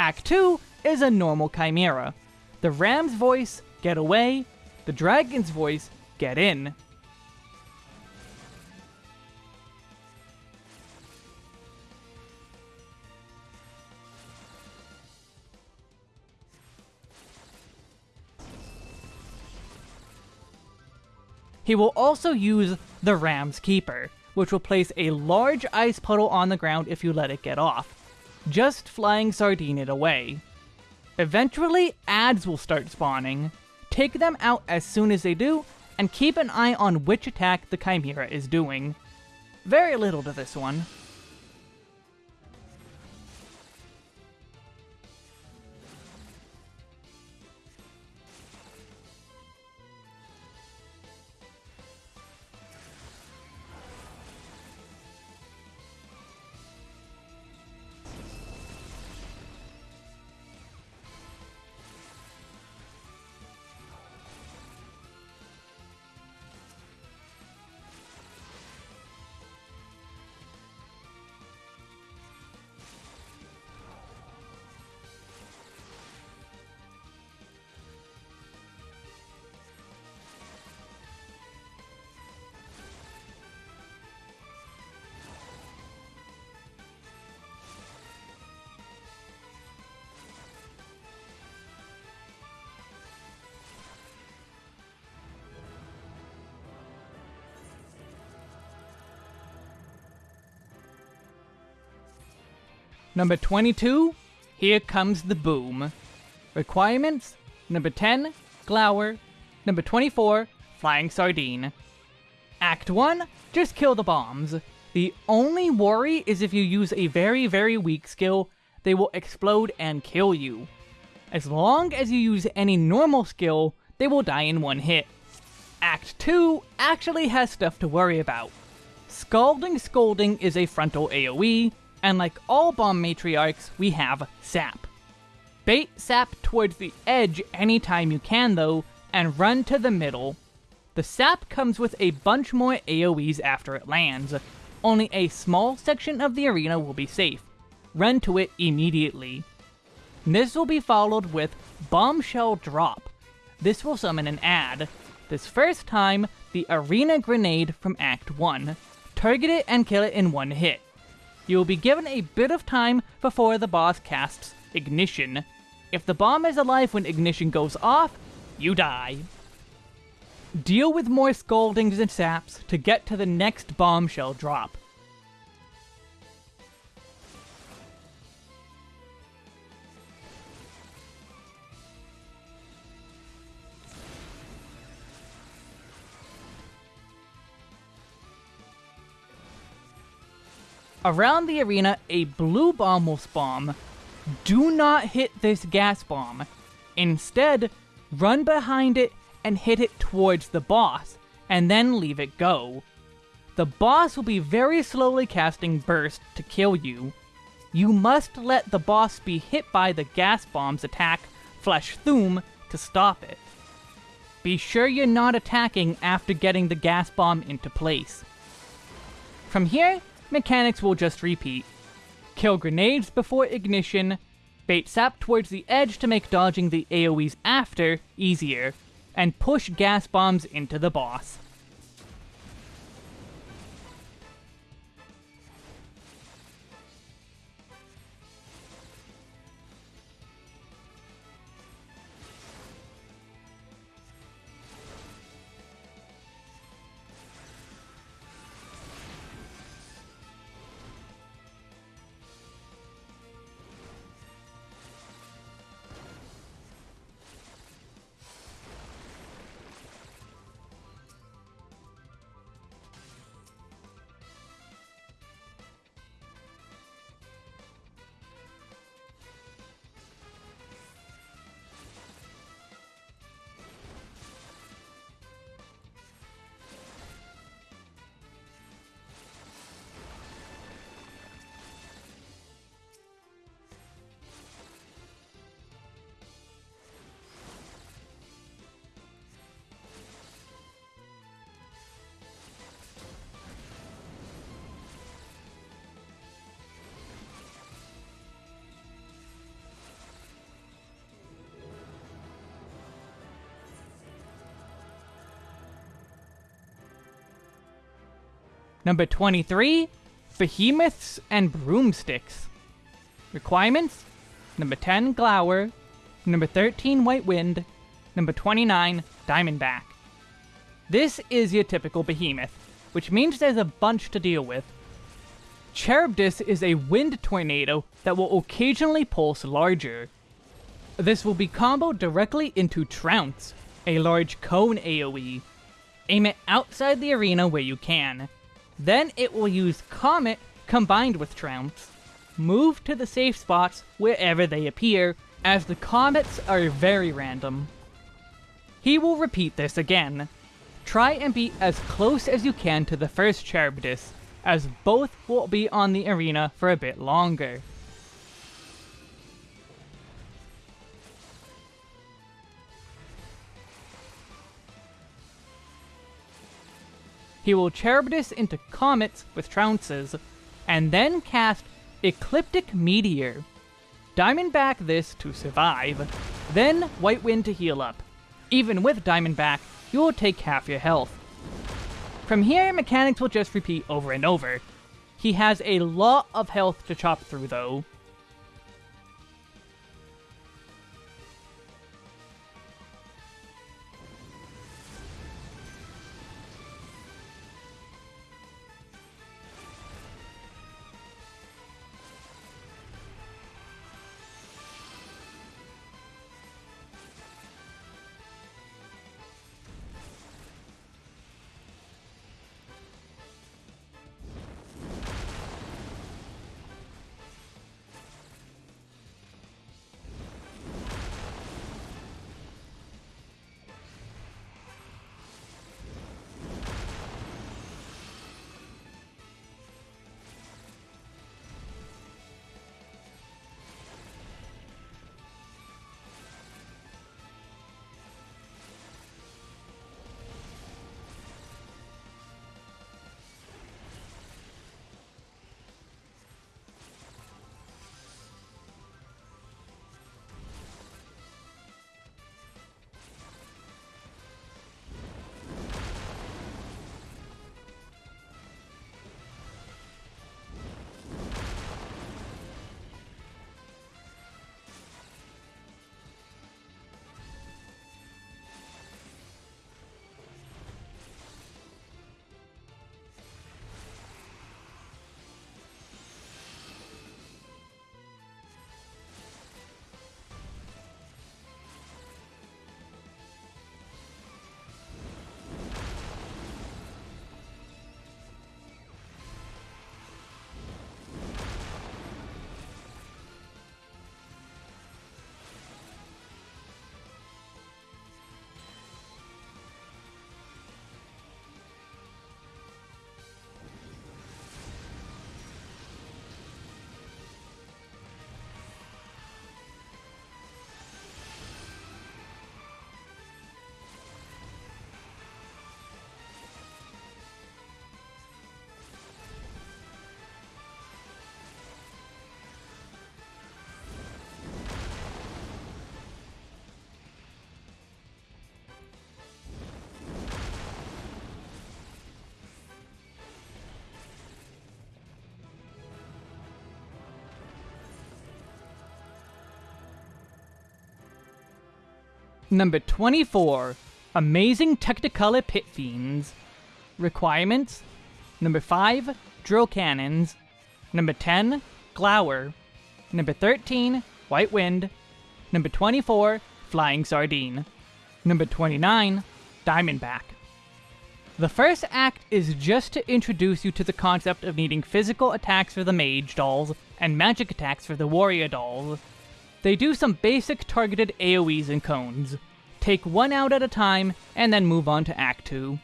Act 2 is a normal chimera. The ram's voice, get away. The dragon's voice, get in. He will also use the Ram's Keeper, which will place a large ice puddle on the ground if you let it get off just flying sardine it away. Eventually, ads will start spawning. Take them out as soon as they do, and keep an eye on which attack the Chimera is doing. Very little to this one. Number 22, Here Comes the Boom. Requirements Number 10, Glower. Number 24, Flying Sardine. Act 1, just kill the bombs. The only worry is if you use a very, very weak skill, they will explode and kill you. As long as you use any normal skill, they will die in one hit. Act 2 actually has stuff to worry about. Scalding Scolding is a frontal AoE, and like all bomb matriarchs, we have Sap. Bait Sap towards the edge anytime you can though, and run to the middle. The Sap comes with a bunch more AoEs after it lands. Only a small section of the arena will be safe. Run to it immediately. This will be followed with Bombshell Drop. This will summon an ad. This first time, the Arena Grenade from Act 1. Target it and kill it in one hit. You will be given a bit of time before the boss casts Ignition. If the bomb is alive when Ignition goes off, you die. Deal with more Scaldings and Saps to get to the next Bombshell drop. Around the arena, a blue bomb will spawn. Do not hit this gas bomb. Instead, run behind it and hit it towards the boss, and then leave it go. The boss will be very slowly casting Burst to kill you. You must let the boss be hit by the gas bomb's attack, Flashthoom, to stop it. Be sure you're not attacking after getting the gas bomb into place. From here, mechanics will just repeat. Kill grenades before ignition, bait sap towards the edge to make dodging the AoEs after easier, and push gas bombs into the boss. Number 23, Behemoths and Broomsticks. Requirements? Number 10, Glower. Number 13, White Wind. Number 29, Diamondback. This is your typical behemoth, which means there's a bunch to deal with. Charybdis is a wind tornado that will occasionally pulse larger. This will be comboed directly into Trounce, a large cone AoE. Aim it outside the arena where you can. Then it will use Comet combined with Trounce. Move to the safe spots wherever they appear, as the comets are very random. He will repeat this again. Try and be as close as you can to the first Charybdis, as both will be on the arena for a bit longer. He will Charybdis into comets with trounces, and then cast Ecliptic Meteor. Diamondback this to survive, then White Wind to heal up. Even with Diamondback, you will take half your health. From here, mechanics will just repeat over and over. He has a lot of health to chop through though, Number 24, Amazing Technicolor Pit Fiends. Requirements Number 5, Drill Cannons. Number 10, Glower. Number 13, White Wind. Number 24, Flying Sardine. Number 29, Diamondback. The first act is just to introduce you to the concept of needing physical attacks for the mage dolls and magic attacks for the warrior dolls. They do some basic targeted AoEs and cones. Take one out at a time, and then move on to Act 2.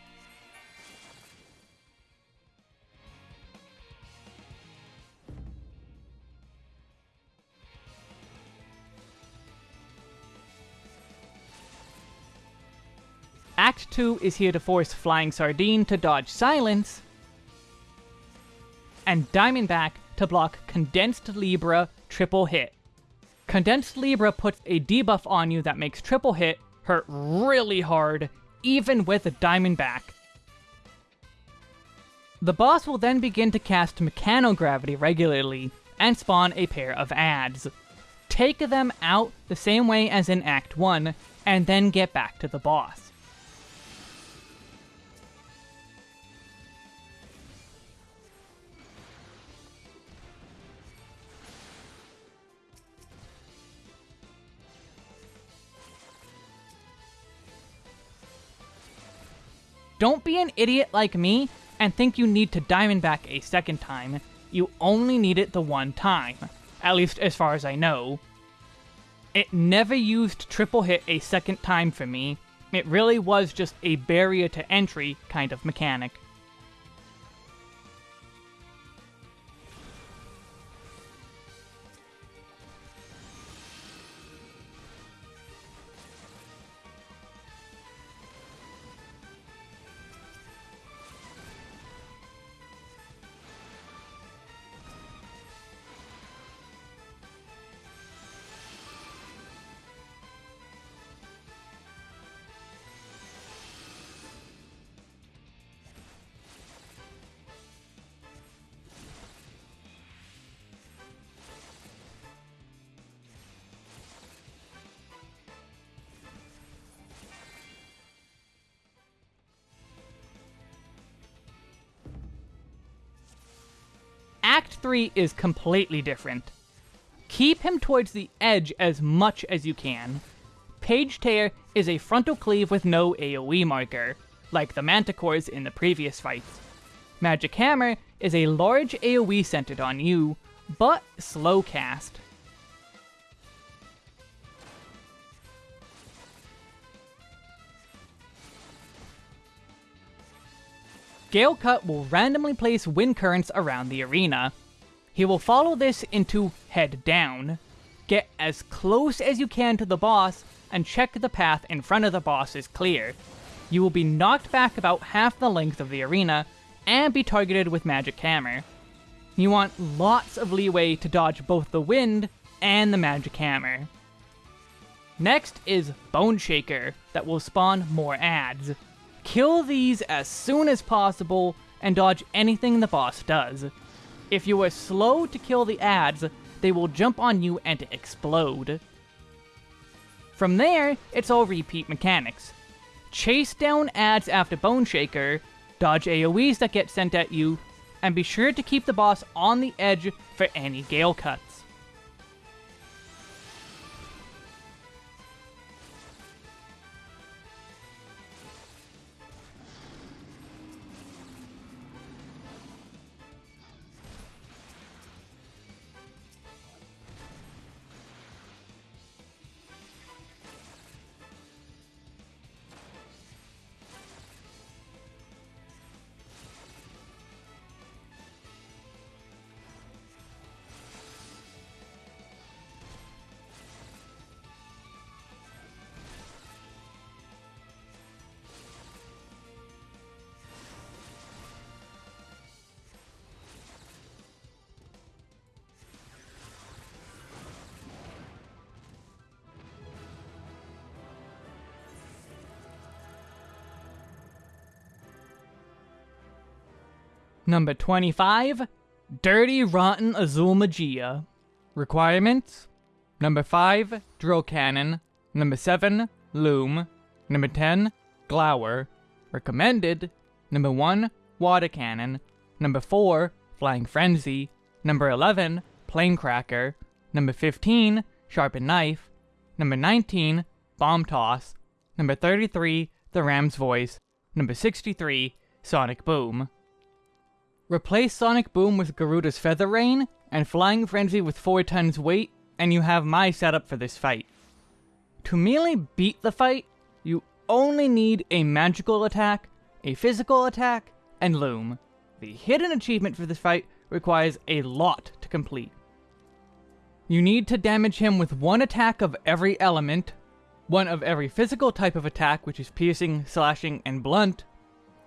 Act 2 is here to force Flying Sardine to dodge Silence, and Diamondback to block Condensed Libra triple hit. Condensed Libra puts a debuff on you that makes triple hit hurt really hard, even with a Diamondback. The boss will then begin to cast Mechanogravity regularly, and spawn a pair of ads. Take them out the same way as in Act 1, and then get back to the boss. Don't be an idiot like me and think you need to Diamondback a second time. You only need it the one time. At least as far as I know. It never used triple hit a second time for me. It really was just a barrier to entry kind of mechanic. 3 is completely different. Keep him towards the edge as much as you can. Page Tear is a frontal cleave with no AoE marker, like the Manticores in the previous fights. Magic Hammer is a large AoE centered on you, but slow cast. Gale Cut will randomly place wind currents around the arena. He will follow this into head down. Get as close as you can to the boss, and check the path in front of the boss is clear. You will be knocked back about half the length of the arena, and be targeted with Magic Hammer. You want lots of leeway to dodge both the wind and the Magic Hammer. Next is Bone Shaker, that will spawn more ads. Kill these as soon as possible and dodge anything the boss does. If you are slow to kill the ads, they will jump on you and explode. From there, it's all repeat mechanics. Chase down ads after Bone Shaker, dodge AoEs that get sent at you, and be sure to keep the boss on the edge for any Gale Cuts. Number 25, Dirty Rotten Azul Magia. Requirements Number 5, Drill Cannon. Number 7, Loom. Number 10, Glower. Recommended, number 1, Water Cannon. Number 4, Flying Frenzy. Number 11, Plaincracker, Number 15, Sharpened Knife. Number 19, Bomb Toss. Number 33, The Ram's Voice. Number 63, Sonic Boom. Replace Sonic Boom with Garuda's Feather Rain, and Flying Frenzy with 4 tons weight, and you have my setup for this fight. To merely beat the fight, you only need a magical attack, a physical attack, and Loom. The hidden achievement for this fight requires a lot to complete. You need to damage him with one attack of every element, one of every physical type of attack, which is piercing, slashing, and blunt,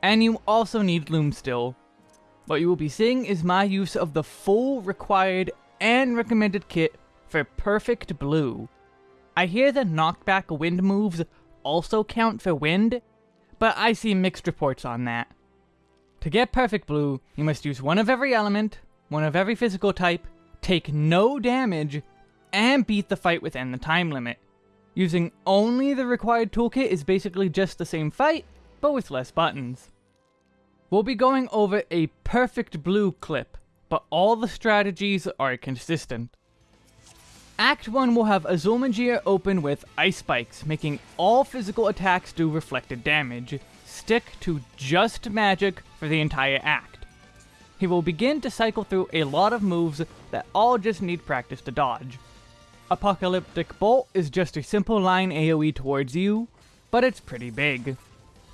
and you also need Loom still. What you will be seeing is my use of the full required and recommended kit for Perfect Blue. I hear the knockback wind moves also count for wind, but I see mixed reports on that. To get Perfect Blue, you must use one of every element, one of every physical type, take no damage, and beat the fight within the time limit. Using only the required toolkit is basically just the same fight, but with less buttons. We'll be going over a perfect blue clip, but all the strategies are consistent. Act 1 will have Azul open with Ice Spikes, making all physical attacks do reflected damage. Stick to just magic for the entire act. He will begin to cycle through a lot of moves that all just need practice to dodge. Apocalyptic Bolt is just a simple line AoE towards you, but it's pretty big.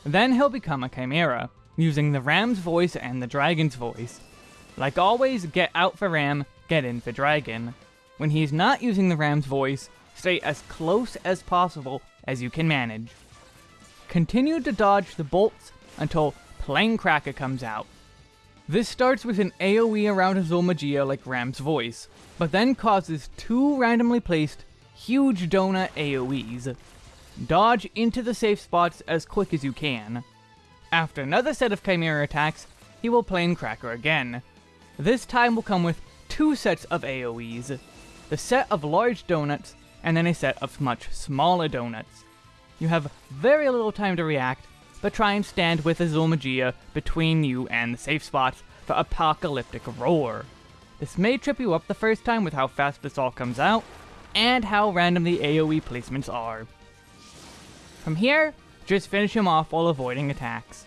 Then he'll become a Chimera, using the Ram's voice and the Dragon's voice. Like always, get out for Ram, get in for Dragon. When he's not using the Ram's voice, stay as close as possible as you can manage. Continue to dodge the bolts until Plaincracker comes out. This starts with an AoE around Azul like Ram's voice, but then causes two randomly placed huge donut AoEs. Dodge into the safe spots as quick as you can. After another set of Chimera attacks, he will Plaincracker again. This time will come with two sets of AoEs. The set of large donuts, and then a set of much smaller donuts. You have very little time to react, but try and stand with Azul Magia between you and the safe spots for Apocalyptic Roar. This may trip you up the first time with how fast this all comes out, and how random the AoE placements are. From here, just finish him off while avoiding attacks.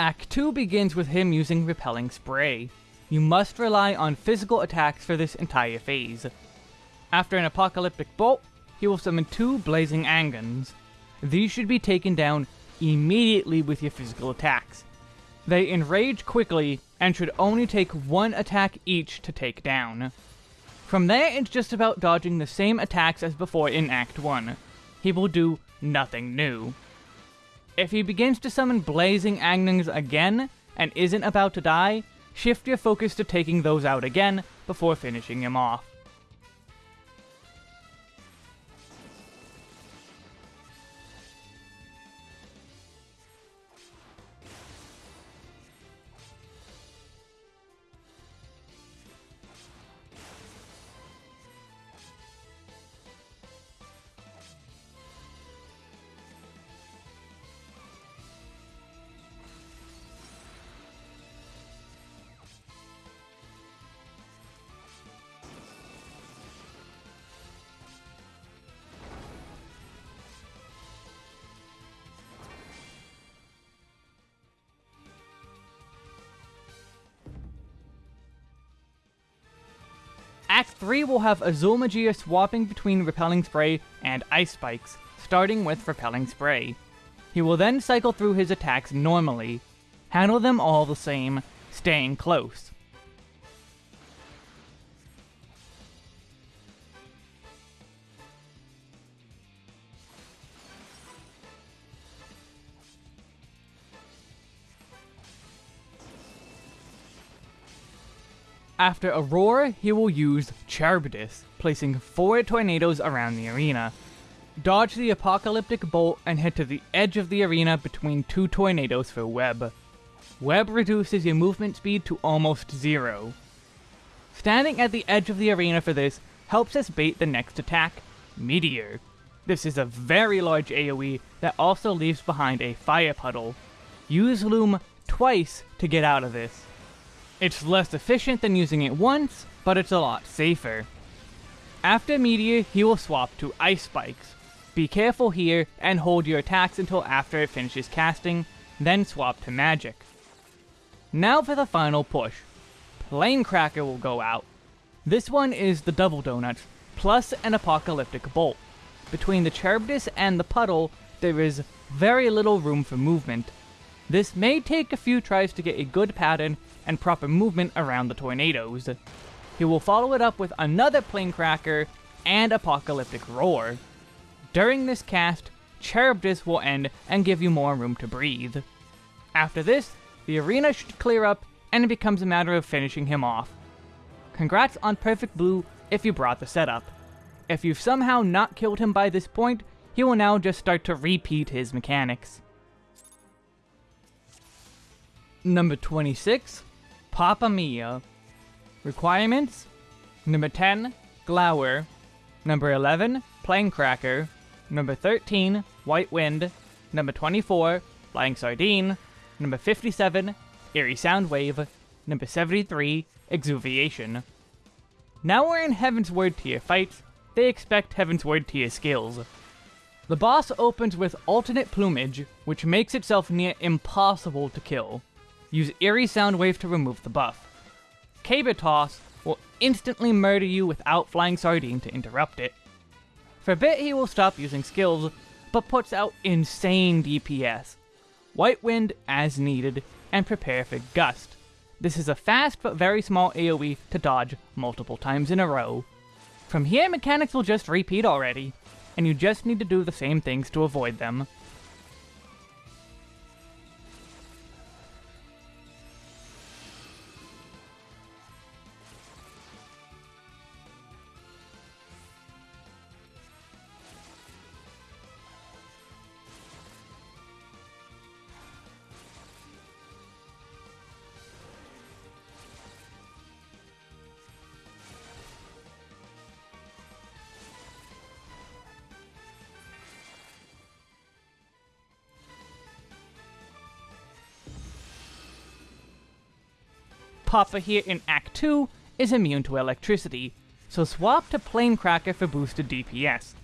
Act 2 begins with him using Repelling Spray. You must rely on physical attacks for this entire phase. After an Apocalyptic Bolt, he will summon two Blazing Angons. These should be taken down immediately with your physical attacks. They enrage quickly, and should only take one attack each to take down. From there, it's just about dodging the same attacks as before in Act 1. He will do nothing new. If he begins to summon Blazing Angons again, and isn't about to die, shift your focus to taking those out again before finishing him off. 3 will have Azul Magia swapping between Repelling Spray and Ice Spikes, starting with Repelling Spray. He will then cycle through his attacks normally, handle them all the same, staying close. After Aurora, he will use Charybdis, placing four tornadoes around the arena. Dodge the Apocalyptic Bolt and head to the edge of the arena between two tornadoes for Web. Web reduces your movement speed to almost zero. Standing at the edge of the arena for this helps us bait the next attack, Meteor. This is a very large AoE that also leaves behind a fire puddle. Use Loom twice to get out of this. It's less efficient than using it once, but it's a lot safer. After Meteor, he will swap to Ice Spikes. Be careful here and hold your attacks until after it finishes casting, then swap to Magic. Now for the final push. Plaincracker will go out. This one is the Double Donuts, plus an Apocalyptic Bolt. Between the Charybdis and the puddle, there is very little room for movement. This may take a few tries to get a good pattern and proper movement around the tornadoes. He will follow it up with another Plaincracker and Apocalyptic Roar. During this cast, Charybdis will end and give you more room to breathe. After this, the arena should clear up and it becomes a matter of finishing him off. Congrats on Perfect Blue if you brought the setup. If you've somehow not killed him by this point, he will now just start to repeat his mechanics. Number 26, Papa Mia. Requirements? Number 10, Glower. Number 11, Plaincracker. Number 13, White Wind. Number 24, Flying Sardine. Number 57, Eerie Soundwave. Number 73, Exuviation. Now we're in Heavensward tier fights, they expect Heavensward tier skills. The boss opens with alternate plumage, which makes itself near impossible to kill. Use Eerie Soundwave to remove the buff. Caber Toss will instantly murder you without Flying Sardine to interrupt it. For a bit he will stop using skills, but puts out insane DPS. White Wind as needed, and prepare for Gust. This is a fast but very small AoE to dodge multiple times in a row. From here, mechanics will just repeat already, and you just need to do the same things to avoid them. Papa here in Act 2 is immune to electricity, so swap to Plaincracker for boosted DPS.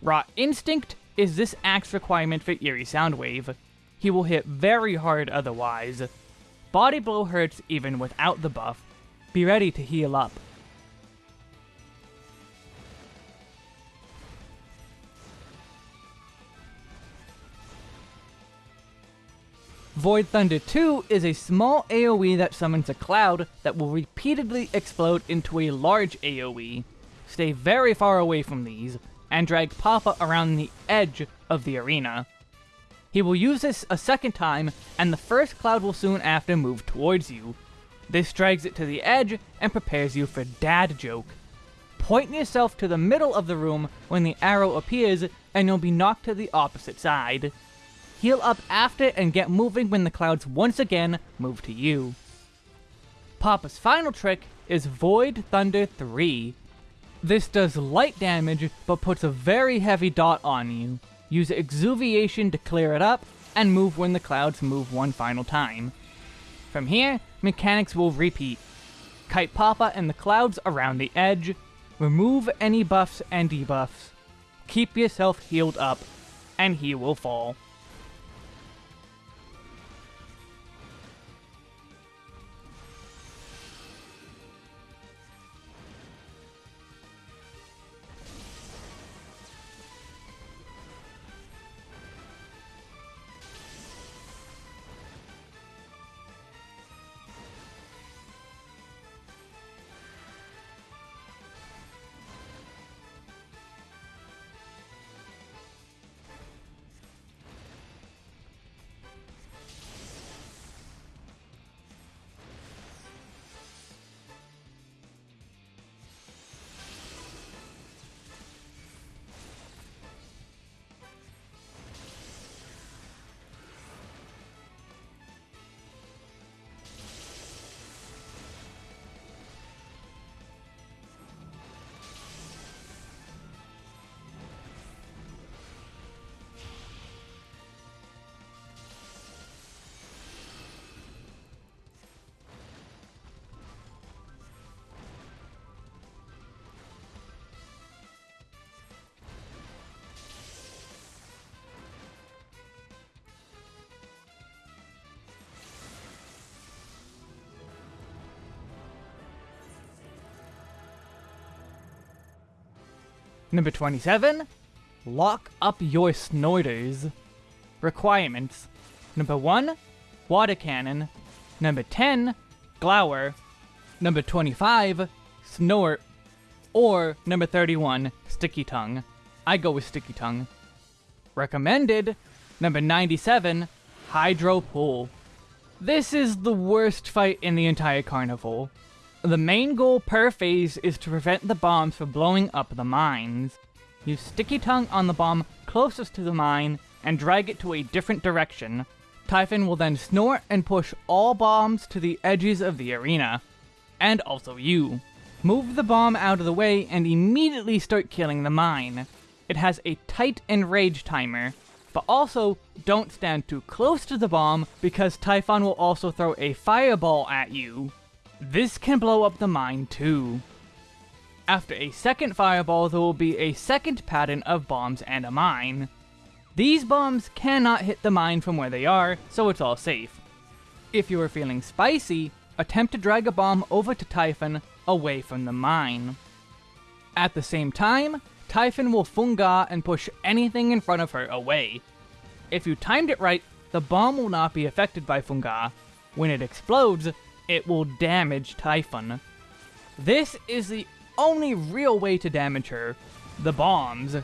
Raw Instinct is this act's requirement for Eerie Soundwave. He will hit very hard otherwise. Body Blow hurts even without the buff. Be ready to heal up. Void Thunder 2 is a small AoE that summons a cloud that will repeatedly explode into a large AoE. Stay very far away from these, and drag Papa around the edge of the arena. He will use this a second time, and the first cloud will soon after move towards you. This drags it to the edge and prepares you for Dad Joke. Point yourself to the middle of the room when the arrow appears, and you'll be knocked to the opposite side heal up after and get moving when the clouds once again move to you. Papa's final trick is Void Thunder 3. This does light damage, but puts a very heavy dot on you. Use Exuviation to clear it up, and move when the clouds move one final time. From here, mechanics will repeat. Kite Papa and the clouds around the edge, remove any buffs and debuffs, keep yourself healed up, and he will fall. Number 27, lock up your snorters. Requirements. Number 1, water cannon. Number 10, glower. Number 25, snort. Or number 31, sticky tongue. I go with sticky tongue. Recommended, number 97, hydro pull. This is the worst fight in the entire carnival. The main goal per phase is to prevent the bombs from blowing up the mines. Use sticky tongue on the bomb closest to the mine and drag it to a different direction. Typhon will then snort and push all bombs to the edges of the arena. And also you. Move the bomb out of the way and immediately start killing the mine. It has a tight enrage timer, but also don't stand too close to the bomb because Typhon will also throw a fireball at you. This can blow up the mine too. After a second fireball, there will be a second pattern of bombs and a mine. These bombs cannot hit the mine from where they are, so it's all safe. If you are feeling spicy, attempt to drag a bomb over to Typhon away from the mine. At the same time, Typhon will Fungah and push anything in front of her away. If you timed it right, the bomb will not be affected by Fungah. When it explodes, it will damage Typhon. This is the only real way to damage her. The bombs.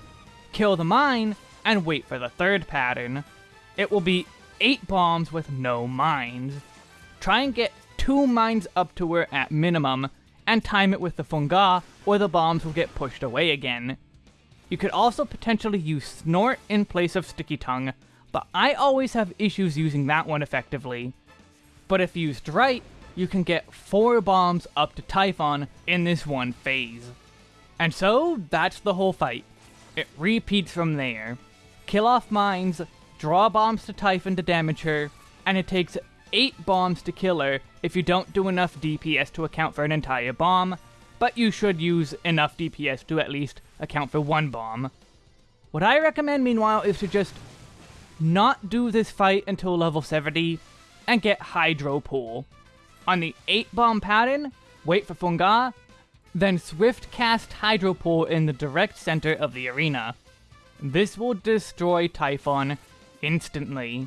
Kill the mine, and wait for the third pattern. It will be 8 bombs with no mines. Try and get 2 mines up to her at minimum, and time it with the Fungah, or the bombs will get pushed away again. You could also potentially use Snort in place of Sticky Tongue, but I always have issues using that one effectively. But if used right, you can get 4 bombs up to Typhon in this one phase. And so, that's the whole fight. It repeats from there. Kill off mines, draw bombs to Typhon to damage her, and it takes 8 bombs to kill her if you don't do enough DPS to account for an entire bomb, but you should use enough DPS to at least account for one bomb. What I recommend meanwhile is to just not do this fight until level 70 and get Hydro Pull. On the 8 bomb pattern, wait for Fungah, then swift cast Hydro Pull in the direct center of the arena. This will destroy Typhon instantly.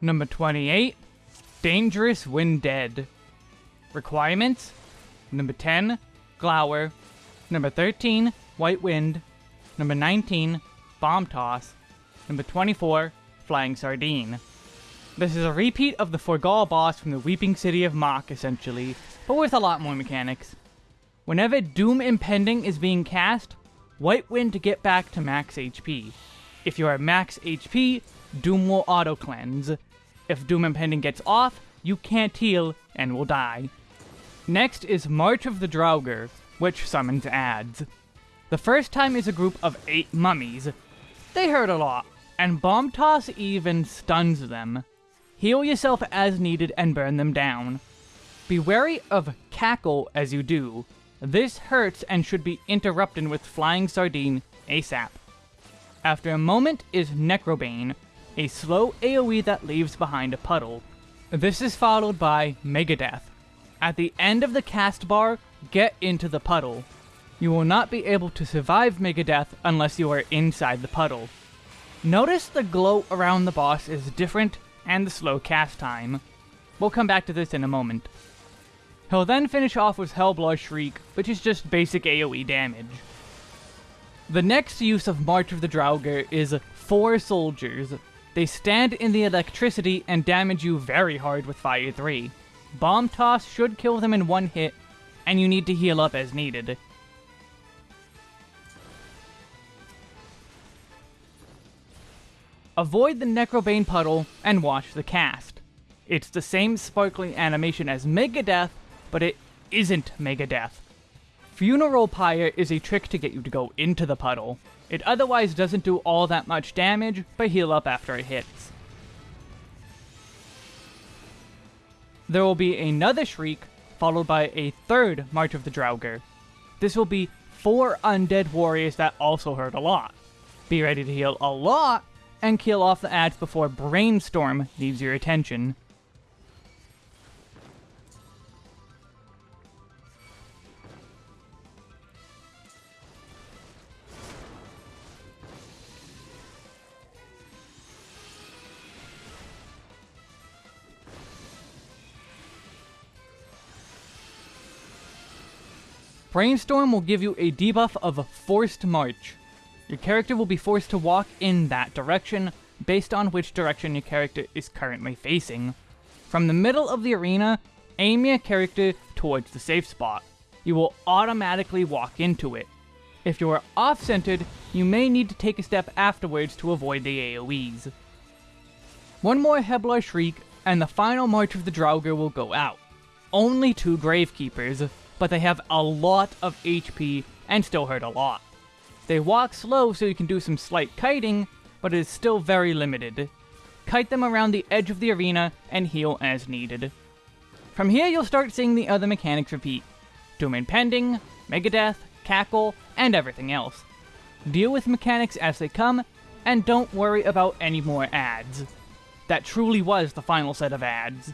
Number 28, Dangerous when dead. Requirements, number 10, Glower. Number 13, White Wind. Number 19, Bomb Toss. Number 24, Flying Sardine. This is a repeat of the Forgall boss from the Weeping City of Mhach, essentially, but with a lot more mechanics. Whenever Doom Impending is being cast, White Wind to get back to max HP. If you are max HP, Doom will auto-cleanse. If Doom Impending gets off, you can't heal and will die. Next is March of the Draugr, which summons ads. The first time is a group of 8 mummies. They hurt a lot, and Bomb Toss even stuns them. Heal yourself as needed and burn them down. Be wary of Cackle as you do. This hurts and should be interrupted with Flying Sardine ASAP. After a moment is Necrobane, a slow AoE that leaves behind a puddle. This is followed by Megadeath. At the end of the cast bar, get into the puddle. You will not be able to survive Megadeath unless you are inside the puddle. Notice the glow around the boss is different and the slow cast time. We'll come back to this in a moment. He'll then finish off with Hellblaw Shriek, which is just basic AoE damage. The next use of March of the Draugr is four soldiers. They stand in the electricity and damage you very hard with Fire 3. Bomb Toss should kill them in one hit, and you need to heal up as needed. Avoid the Necrobane puddle and watch the cast. It's the same sparkling animation as Megadeath, but it isn't Megadeath. Funeral Pyre is a trick to get you to go into the puddle. It otherwise doesn't do all that much damage, but heal up after it hits. There will be another Shriek, followed by a third March of the Draugr. This will be four undead warriors that also hurt a lot. Be ready to heal a lot, and kill off the ads before Brainstorm leaves your attention. Brainstorm will give you a debuff of Forced March. Your character will be forced to walk in that direction, based on which direction your character is currently facing. From the middle of the arena, aim your character towards the safe spot. You will automatically walk into it. If you are off-centered, you may need to take a step afterwards to avoid the AoEs. One more Heblar Shriek, and the final March of the Draugr will go out. Only two Gravekeepers, but they have a lot of HP and still hurt a lot. They walk slow so you can do some slight kiting, but it is still very limited. Kite them around the edge of the arena and heal as needed. From here you'll start seeing the other mechanics repeat. Doom Impending, Megadeath, Cackle, and everything else. Deal with mechanics as they come, and don't worry about any more ads. That truly was the final set of ads.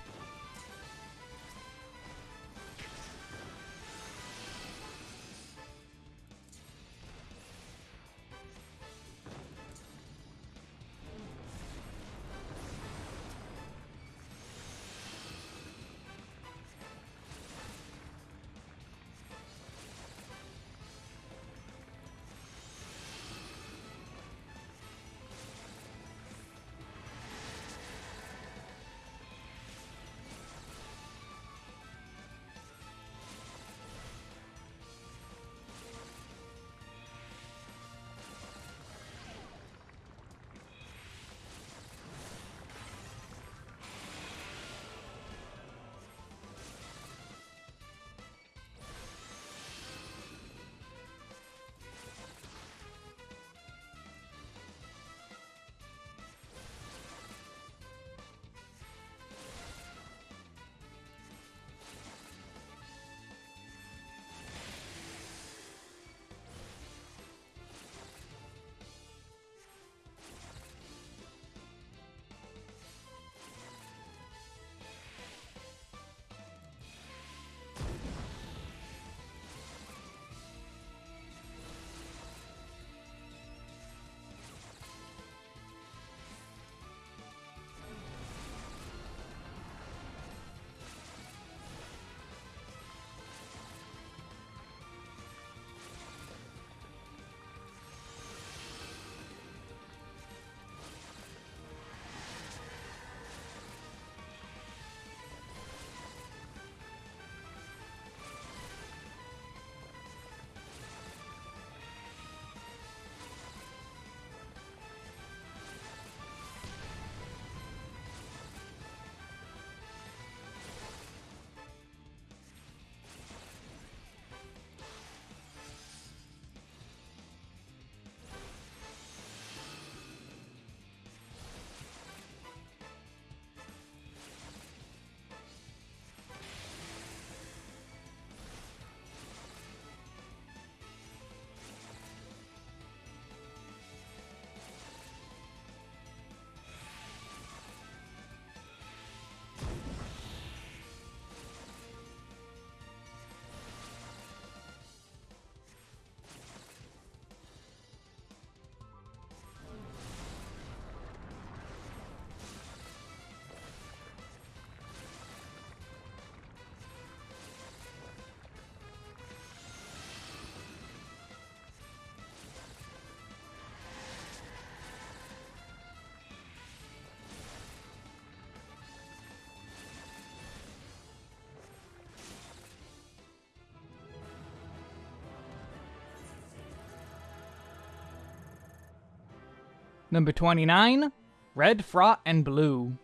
Number 29, Red Fraught and Blue.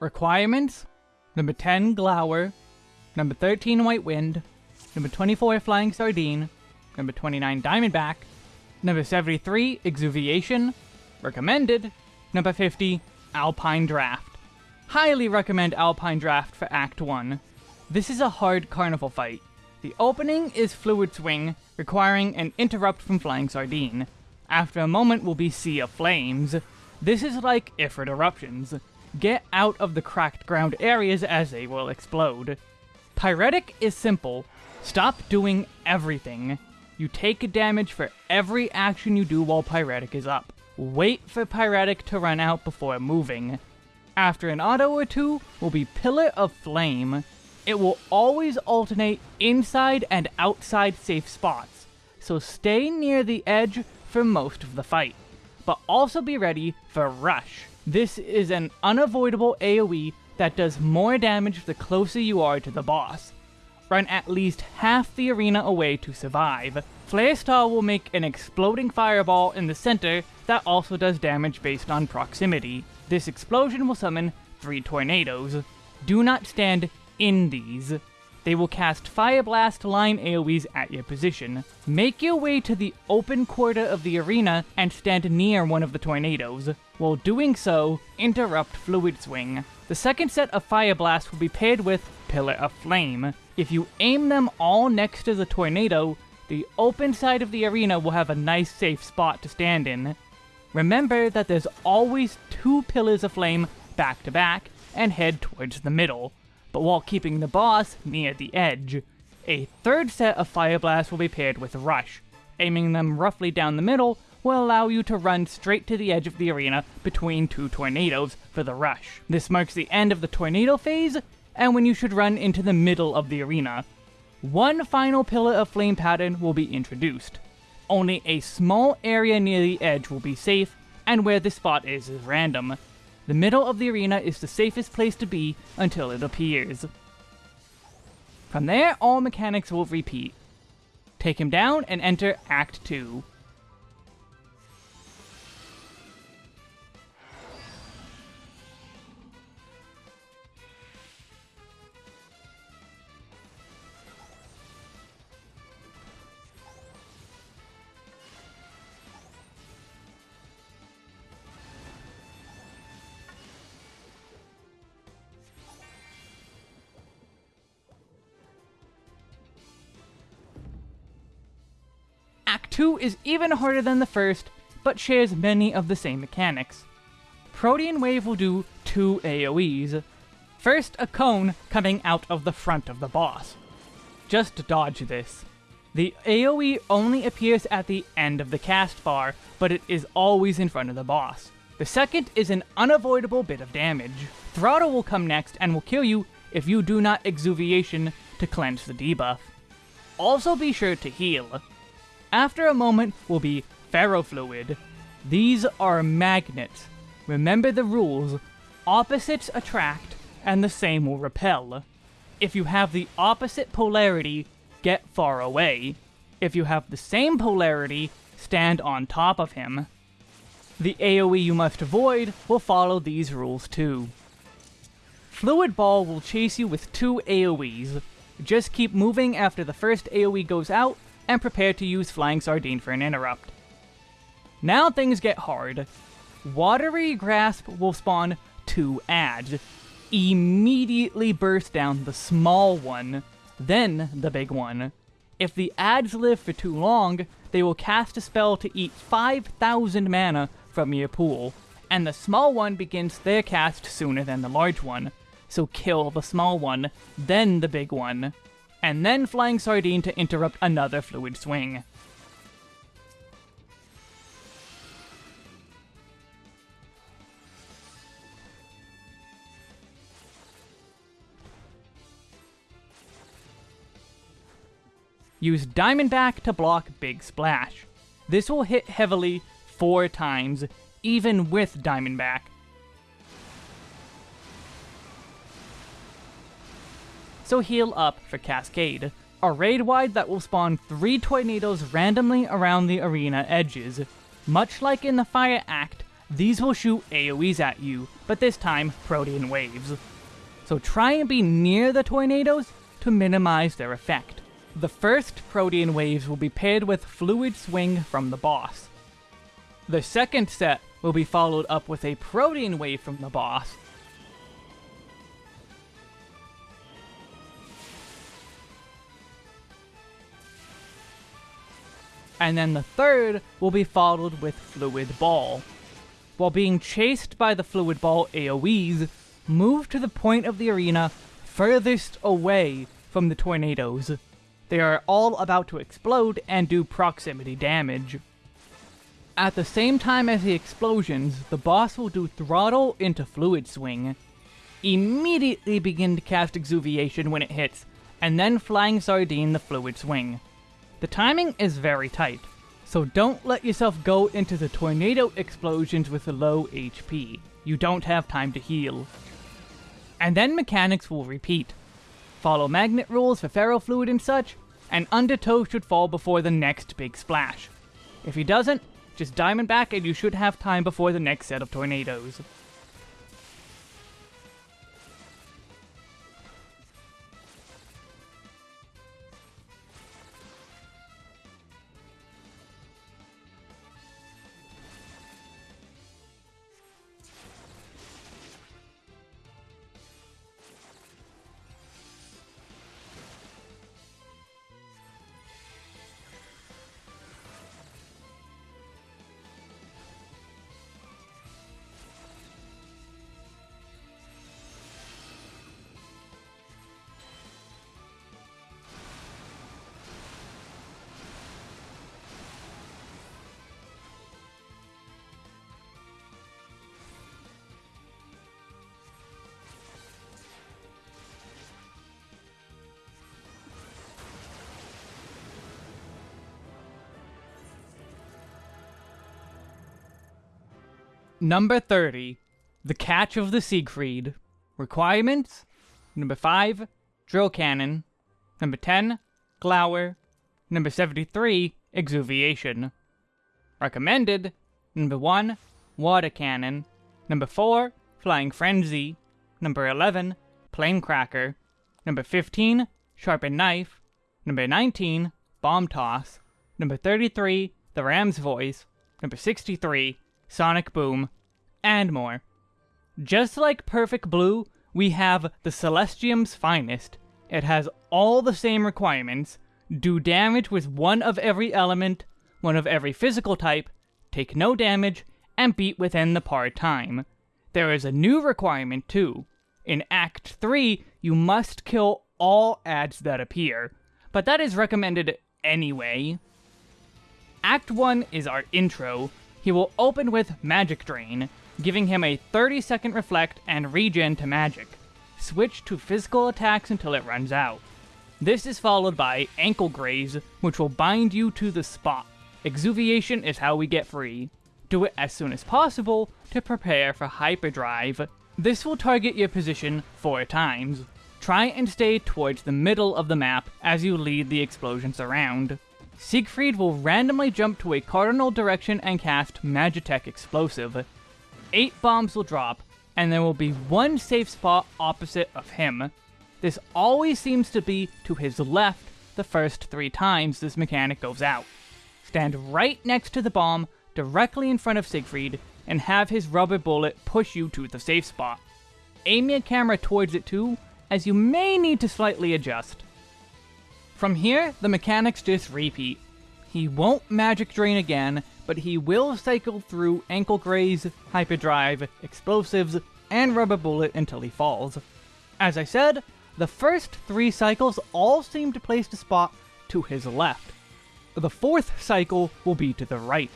Requirements Number 10, Glower. Number 13, White Wind. Number 24, Flying Sardine. Number 29, Diamondback. Number 73, Exuviation. Recommended. Number 50, Alpine Draft. Highly recommend Alpine Draft for Act 1. This is a hard carnival fight. The opening is Fluid Swing, requiring an interrupt from Flying Sardine. After a moment will be Sea of Flames. This is like Ifrit Eruptions. Get out of the cracked ground areas as they will explode. Pyretic is simple. Stop doing everything. You take damage for every action you do while Pyretic is up. Wait for Pyretic to run out before moving. After an auto or two will be Pillar of Flame. It will always alternate inside and outside safe spots, so stay near the edge for most of the fight. But also be ready for Rush. This is an unavoidable AoE that does more damage the closer you are to the boss. Run at least half the arena away to survive. Flare Star will make an exploding fireball in the center that also does damage based on proximity. This explosion will summon three tornadoes. Do not stand in these. They will cast Fire Blast line AoEs at your position. Make your way to the open quarter of the arena and stand near one of the tornadoes. While doing so, interrupt Fluid Swing. The second set of Fire Blast will be paired with Pillar of Flame. If you aim them all next to the tornado, the open side of the arena will have a nice safe spot to stand in. Remember that there's always two Pillars of Flame back to back, and head towards the middle but while keeping the boss near the edge. A third set of Fire Blasts will be paired with Rush. Aiming them roughly down the middle will allow you to run straight to the edge of the arena between two tornadoes for the rush. This marks the end of the tornado phase, and when you should run into the middle of the arena. One final Pillar of Flame pattern will be introduced. Only a small area near the edge will be safe, and where the spot is is random. The middle of the arena is the safest place to be until it appears. From there, all mechanics will repeat. Take him down and enter Act 2. Act 2 is even harder than the first, but shares many of the same mechanics. Protean Wave will do two AoEs. First, a cone coming out of the front of the boss. Just dodge this. The AoE only appears at the end of the cast bar, but it is always in front of the boss. The second is an unavoidable bit of damage. Throttle will come next and will kill you if you do not Exuviation to cleanse the debuff. Also be sure to heal. After a moment will be ferrofluid. These are magnets. Remember the rules. Opposites attract, and the same will repel. If you have the opposite polarity, get far away. If you have the same polarity, stand on top of him. The AoE you must avoid will follow these rules too. Fluid Ball will chase you with two AoEs. Just keep moving after the first AoE goes out, and prepare to use Flying Sardine for an interrupt. Now things get hard. Watery Grasp will spawn two ads. Immediately burst down the small one, then the big one. If the ads live for too long, they will cast a spell to eat 5,000 mana from your pool, and the small one begins their cast sooner than the large one. So kill the small one, then the big one and then Flying Sardine to interrupt another fluid swing. Use Diamondback to block Big Splash. This will hit heavily four times, even with Diamondback. So heal up for Cascade. A raid wide that will spawn 3 tornadoes randomly around the arena edges. Much like in the Fire Act, these will shoot AoEs at you, but this time protean waves. So try and be near the tornadoes to minimize their effect. The first protean waves will be paired with Fluid Swing from the boss. The second set will be followed up with a protean wave from the boss, and then the third will be followed with Fluid Ball. While being chased by the Fluid Ball AoEs, move to the point of the arena furthest away from the tornadoes. They are all about to explode and do proximity damage. At the same time as the explosions, the boss will do Throttle into Fluid Swing. Immediately begin to cast Exuviation when it hits, and then Flying Sardine the Fluid Swing. The timing is very tight, so don't let yourself go into the tornado explosions with a low HP. You don't have time to heal. And then mechanics will repeat. Follow magnet rules for ferrofluid and such, and Undertow should fall before the next big splash. If he doesn't, just diamond back and you should have time before the next set of tornadoes. Number 30, The Catch of the Siegfried. Requirements? Number 5, Drill Cannon. Number 10, Glower. Number 73, Exuviation. Recommended? Number 1, Water Cannon. Number 4, Flying Frenzy. Number 11, Plaincracker. Number 15, Sharpened Knife. Number 19, Bomb Toss. Number 33, The Ram's Voice. Number 63, Sonic Boom, and more. Just like Perfect Blue, we have the Celestium's finest. It has all the same requirements, do damage with one of every element, one of every physical type, take no damage, and beat within the par time. There is a new requirement too. In Act 3, you must kill all ads that appear, but that is recommended anyway. Act 1 is our intro, he will open with Magic Drain, giving him a 30 second reflect and regen to magic. Switch to physical attacks until it runs out. This is followed by Ankle Graze, which will bind you to the spot. Exuviation is how we get free. Do it as soon as possible to prepare for Hyperdrive. This will target your position four times. Try and stay towards the middle of the map as you lead the explosions around. Siegfried will randomly jump to a cardinal direction and cast Magitek Explosive. Eight bombs will drop, and there will be one safe spot opposite of him. This always seems to be to his left the first three times this mechanic goes out. Stand right next to the bomb, directly in front of Siegfried, and have his rubber bullet push you to the safe spot. Aim your camera towards it too, as you may need to slightly adjust. From here, the mechanics just repeat. He won't magic drain again, but he will cycle through Ankle Graze, Hyperdrive, Explosives, and Rubber Bullet until he falls. As I said, the first three cycles all seem to place the spot to his left. The fourth cycle will be to the right.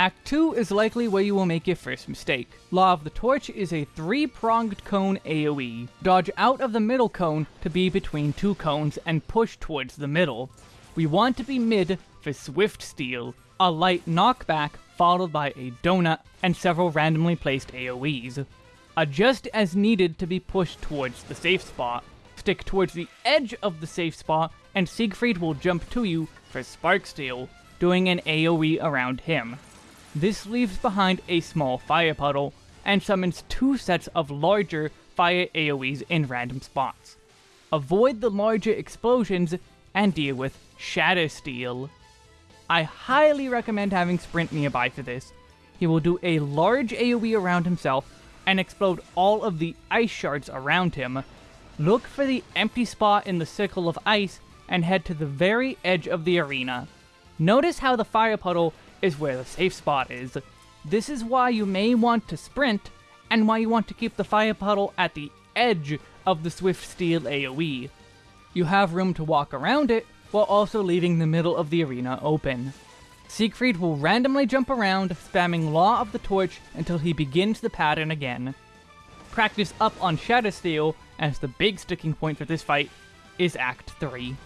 Act 2 is likely where you will make your first mistake. Law of the Torch is a three-pronged cone AoE. Dodge out of the middle cone to be between two cones and push towards the middle. We want to be mid for Swiftsteel, a light knockback followed by a donut and several randomly placed AoEs. Adjust as needed to be pushed towards the safe spot. Stick towards the edge of the safe spot and Siegfried will jump to you for Sparksteel, doing an AoE around him. This leaves behind a small fire puddle, and summons two sets of larger fire AoEs in random spots. Avoid the larger explosions and deal with Shattersteel. I highly recommend having Sprint nearby for this. He will do a large AoE around himself and explode all of the ice shards around him. Look for the empty spot in the circle of ice and head to the very edge of the arena. Notice how the fire puddle is where the safe spot is. This is why you may want to sprint, and why you want to keep the fire puddle at the edge of the Swiftsteel AoE. You have room to walk around it, while also leaving the middle of the arena open. Siegfried will randomly jump around, spamming Law of the Torch until he begins the pattern again. Practice up on Shattersteel, as the big sticking point for this fight is Act 3.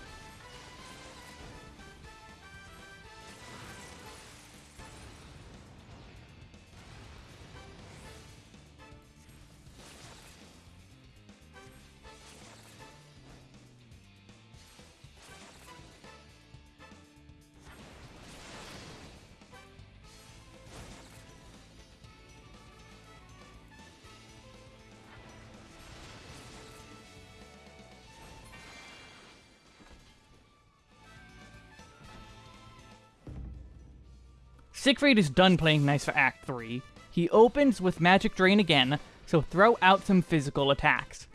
Siegfried is done playing nice for Act 3. He opens with Magic Drain again, so throw out some physical attacks.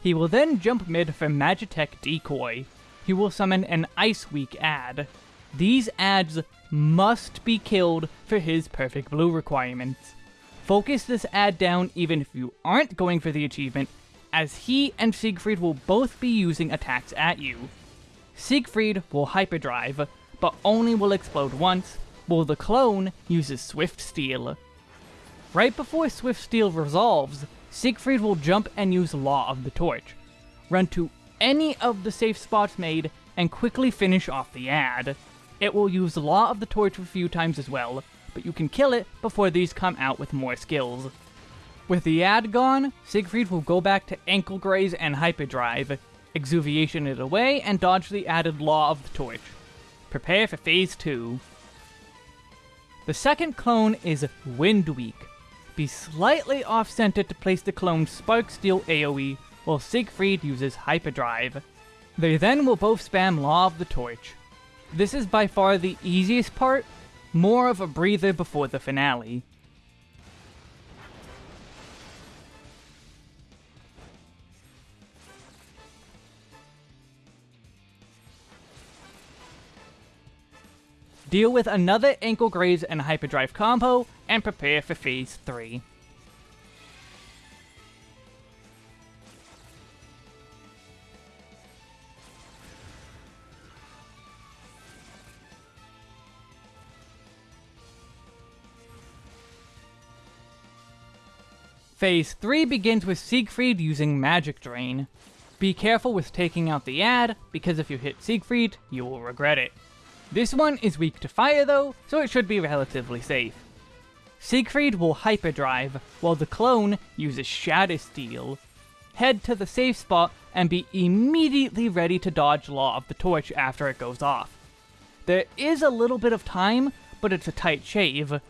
He will then jump mid for Magitek Decoy. He will summon an Ice Weak ad. These ads must be killed for his Perfect Blue requirements. Focus this ad down even if you aren't going for the achievement, as he and Siegfried will both be using attacks at you. Siegfried will Hyperdrive, but only will explode once, while the clone uses Swiftsteel. Right before Swiftsteel resolves, Siegfried will jump and use Law of the Torch. Run to any of the safe spots made and quickly finish off the ad. It will use Law of the Torch a few times as well, but you can kill it before these come out with more skills. With the ad gone, Siegfried will go back to Ankle Graze and Hyperdrive, Exuviation it away, and dodge the added Law of the Torch. Prepare for Phase 2. The second clone is Wind Weak. Be slightly off-center to place the clone's Sparksteel AoE, while Siegfried uses Hyperdrive. They then will both spam Law of the Torch. This is by far the easiest part, more of a breather before the finale. Deal with another Ankle Graze and Hyperdrive combo, and prepare for Phase 3. Phase 3 begins with Siegfried using Magic Drain. Be careful with taking out the ad, because if you hit Siegfried, you will regret it. This one is weak to fire though, so it should be relatively safe. Siegfried will hyperdrive, while the clone uses Shattersteel. Head to the safe spot and be immediately ready to dodge Law of the Torch after it goes off. There is a little bit of time, but it's a tight shave.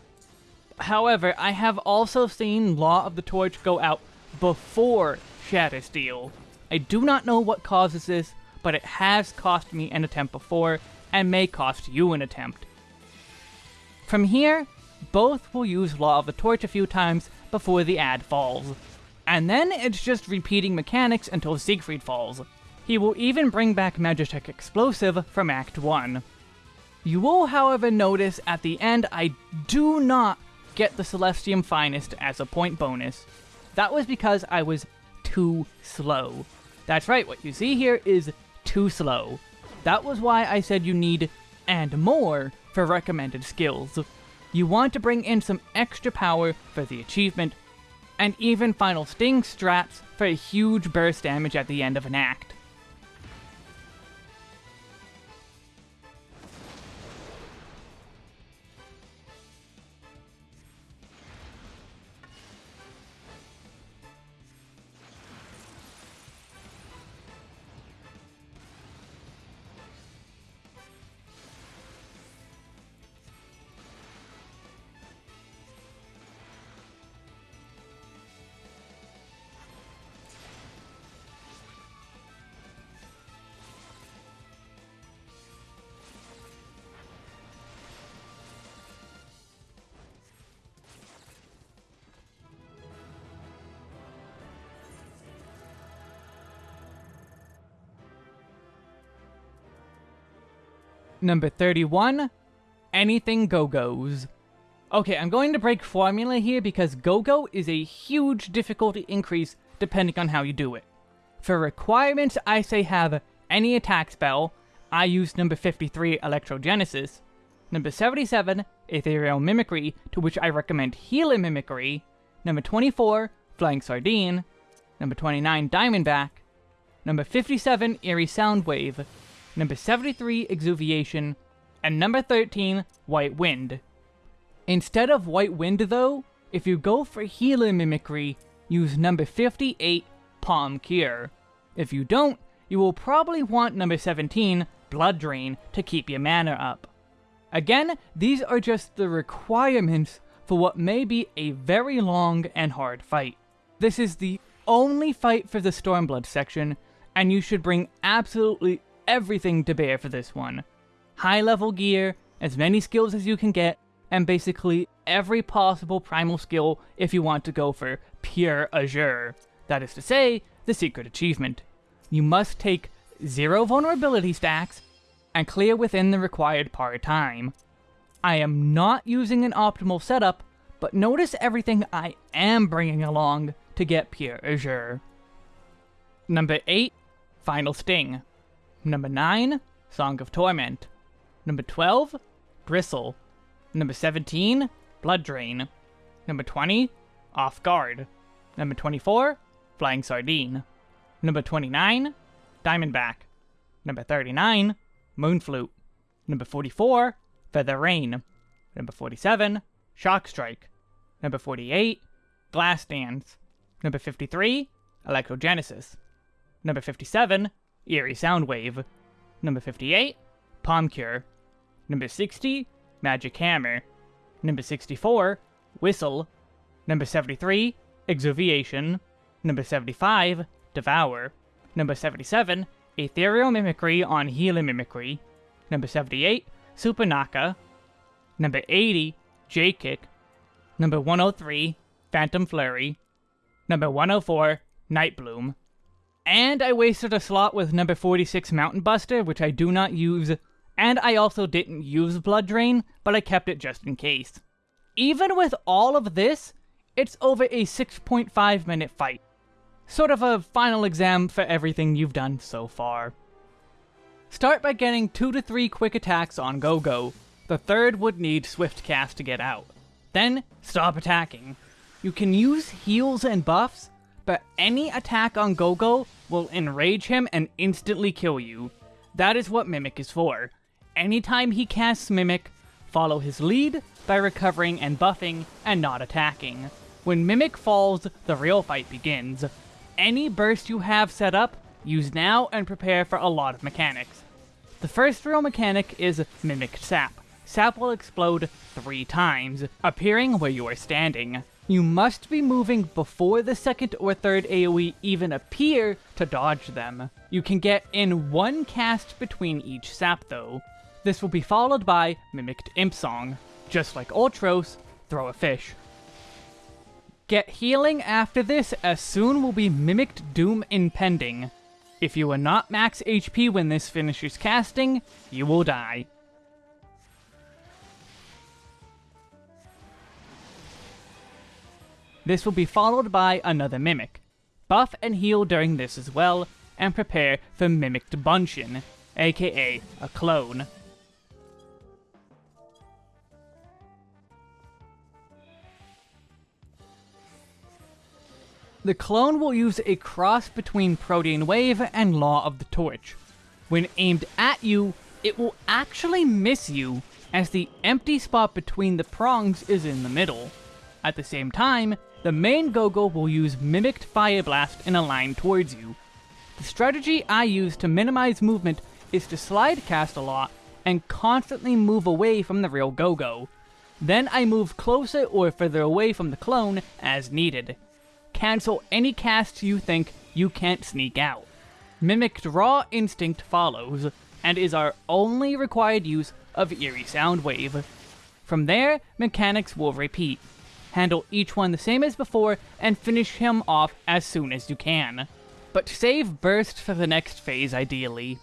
However, I have also seen Law of the Torch go out before Shattersteel. I do not know what causes this, but it has cost me an attempt before, and may cost you an attempt. From here, both will use Law of the Torch a few times before the ad falls. And then it's just repeating mechanics until Siegfried falls. He will even bring back Magitek Explosive from Act 1. You will, however, notice at the end I do not get the Celestium Finest as a point bonus. That was because I was too slow. That's right, what you see here is too slow. That was why I said you need and more for recommended skills. you want to bring in some extra power for the achievement, and even Final Sting straps for a huge burst damage at the end of an act. Number 31, anything Go-Go's. Okay, I'm going to break formula here because Go-Go is a huge difficulty increase depending on how you do it. For requirements, I say have any attack spell. I use number 53, Electrogenesis. Number 77, Ethereal Mimicry, to which I recommend Healer Mimicry. Number 24, Flying Sardine. Number 29, Diamondback. Number 57, Eerie Soundwave number 73, Exuviation, and number 13, White Wind. Instead of White Wind though, if you go for Healer Mimicry, use number 58, Pom Cure. If you don't, you will probably want number 17, Blood Drain, to keep your mana up. Again, these are just the requirements for what may be a very long and hard fight. This is the only fight for the Stormblood section, and you should bring absolutely everything to bear for this one. High level gear, as many skills as you can get, and basically every possible primal skill if you want to go for pure Azure. That is to say, the secret achievement. You must take zero vulnerability stacks and clear within the required par time. I am not using an optimal setup, but notice everything I am bringing along to get pure Azure. Number 8, Final Sting. Number 9, Song of Torment. Number 12, Bristle. Number 17, Blood Drain. Number 20, Off Guard. Number 24, Flying Sardine. Number 29, Diamondback. Number 39, Moonflute. Number 44, Feather Rain. Number 47, Shock Strike. Number 48, Glass Dance. Number 53, Electrogenesis. Number 57, Eerie Soundwave. Number 58, Pom Cure. Number 60, Magic Hammer. Number 64, Whistle. Number 73, Exuviation. Number 75, Devour. Number 77, Ethereal Mimicry on Healing Mimicry. Number 78, Surpanakha. Number 80, J-Kick. Number 103, Phantom Flurry. Number 104, Night Bloom. And I wasted a slot with number 46 Mountain Buster, which I do not use, and I also didn't use Blood Drain, but I kept it just in case. Even with all of this, it's over a 6.5 minute fight. Sort of a final exam for everything you've done so far. Start by getting 2 to 3 quick attacks on Go-Go. The third would need Swift Cast to get out. Then, stop attacking. You can use heals and buffs, but any attack on Go-Go will enrage him and instantly kill you. That is what Mimic is for. Anytime he casts Mimic, follow his lead by recovering and buffing and not attacking. When Mimic falls, the real fight begins. Any burst you have set up, use now and prepare for a lot of mechanics. The first real mechanic is Mimic Sap. Sap will explode three times, appearing where you are standing. You must be moving before the second or third AoE even appear to dodge them. You can get in one cast between each sap though. This will be followed by Mimicked Imp Song. Just like Ultros, throw a fish. Get healing after this as soon will be Mimicked Doom impending. If you are not max HP when this finishes casting, you will die. This will be followed by another Mimic. Buff and heal during this as well, and prepare for Mimicked Bunshin, aka a clone. The clone will use a cross between Protean Wave and Law of the Torch. When aimed at you, it will actually miss you, as the empty spot between the prongs is in the middle. At the same time, the main Go-Go will use Mimicked Fire Blast in a line towards you. The strategy I use to minimize movement is to slide cast a lot and constantly move away from the real Go-Go. Then I move closer or further away from the clone as needed. Cancel any casts you think you can't sneak out. Mimicked Raw Instinct follows, and is our only required use of Eerie Soundwave. From there, mechanics will repeat handle each one the same as before, and finish him off as soon as you can. But save Burst for the next phase ideally.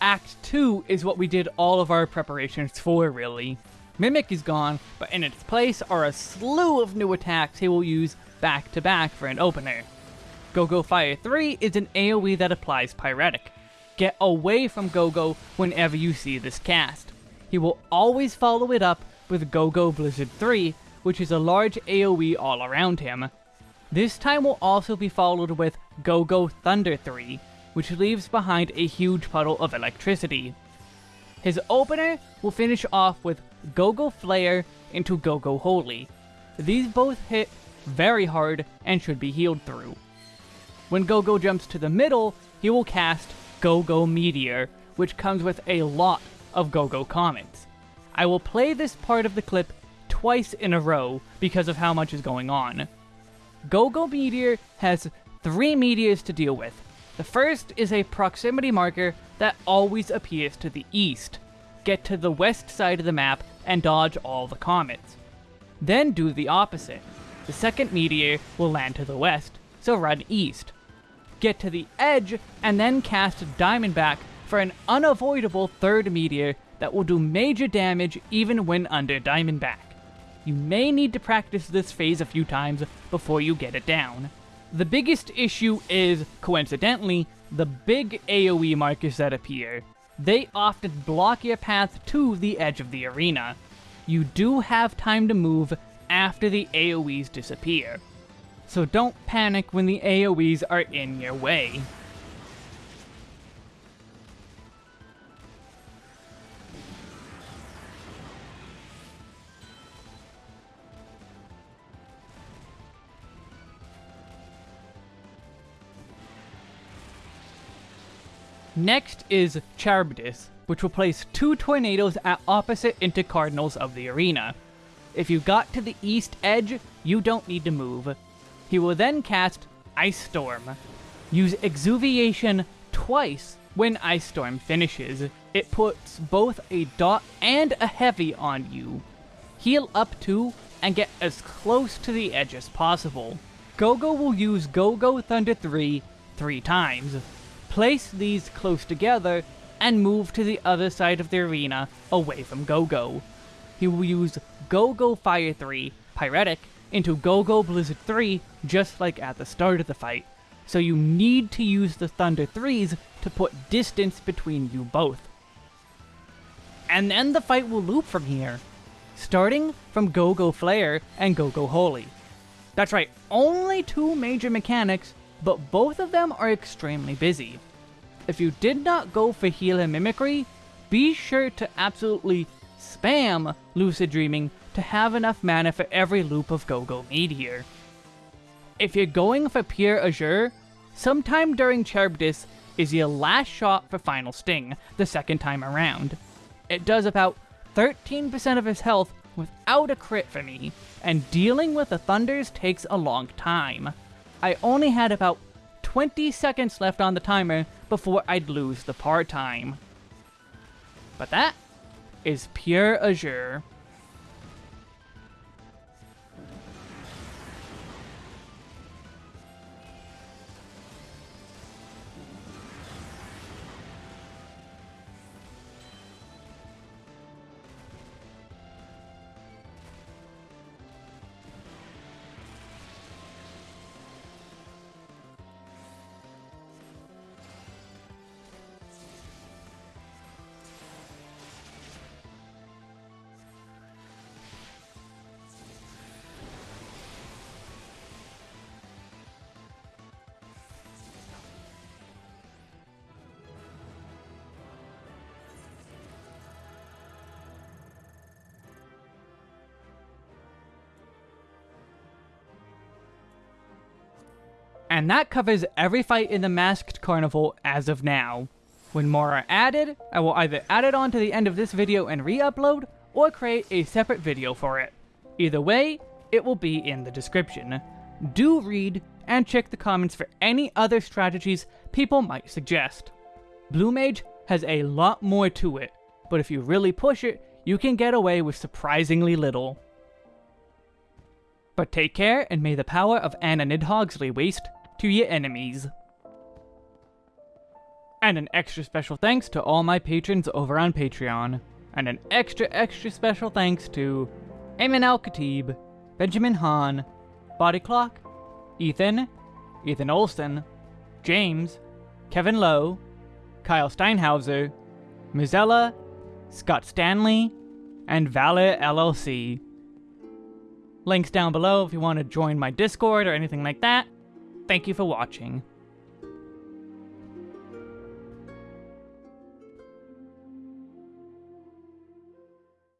Act 2 is what we did all of our preparations for, really. Mimic is gone, but in its place are a slew of new attacks he will use back to back for an opener. Go-Go Fire 3 is an AoE that applies Pyretic. Get away from Go-Go whenever you see this cast. He will always follow it up with Go-Go Blizzard 3, which is a large AoE all around him. This time will also be followed with Go-Go Thunder 3, which leaves behind a huge puddle of electricity. His opener will finish off with Go-Go Flare into Go-Go Holy. These both hit very hard and should be healed through. When Go-Go jumps to the middle, he will cast Go-Go Meteor, which comes with a lot of Go-Go Comets. I will play this part of the clip twice in a row because of how much is going on. Go-Go Meteor has three meteors to deal with, the first is a proximity marker that always appears to the east. Get to the west side of the map and dodge all the comets. Then do the opposite. The second meteor will land to the west, so run east. Get to the edge and then cast Diamondback for an unavoidable third meteor that will do major damage even when under Diamondback. You may need to practice this phase a few times before you get it down. The biggest issue is, coincidentally, the big AoE markers that appear. They often block your path to the edge of the arena. You do have time to move after the AoEs disappear. So don't panic when the AoEs are in your way. Next is Charybdis, which will place two tornadoes at opposite intercardinals of the arena. If you got to the east edge, you don't need to move. He will then cast Ice Storm. Use Exuviation twice when Ice Storm finishes. It puts both a dot and a heavy on you. Heal up to and get as close to the edge as possible. Go-Go will use Go-Go Thunder 3 three times. Place these close together and move to the other side of the arena away from Go-Go. He will use Go-Go Fire 3, Pyretic, into Go-Go Blizzard 3 just like at the start of the fight, so you need to use the Thunder 3s to put distance between you both. And then the fight will loop from here, starting from Go-Go Flare and Go-Go Holy. That's right, only two major mechanics but both of them are extremely busy. If you did not go for heal mimicry, be sure to absolutely spam Lucid Dreaming to have enough mana for every loop of Go-Go Meteor. If you're going for pure Azure, sometime during Charybdis is your last shot for Final Sting, the second time around. It does about 13% of his health without a crit for me, and dealing with the Thunders takes a long time. I only had about 20 seconds left on the timer before I'd lose the part time. But that is pure Azure. And that covers every fight in the Masked Carnival as of now. When more are added, I will either add it on to the end of this video and re-upload, or create a separate video for it. Either way, it will be in the description. Do read and check the comments for any other strategies people might suggest. Blue Mage has a lot more to it, but if you really push it, you can get away with surprisingly little. But take care, and may the power of Anna Nidhogg's waste to your enemies. And an extra special thanks to all my patrons over on Patreon. And an extra extra special thanks to Ayman Al Khatib, Benjamin Hahn, Body Clock, Ethan, Ethan Olson, James, Kevin Lowe, Kyle Steinhauser, Muzella, Scott Stanley, and Valor LLC. Links down below if you want to join my Discord or anything like that. Thank you for watching.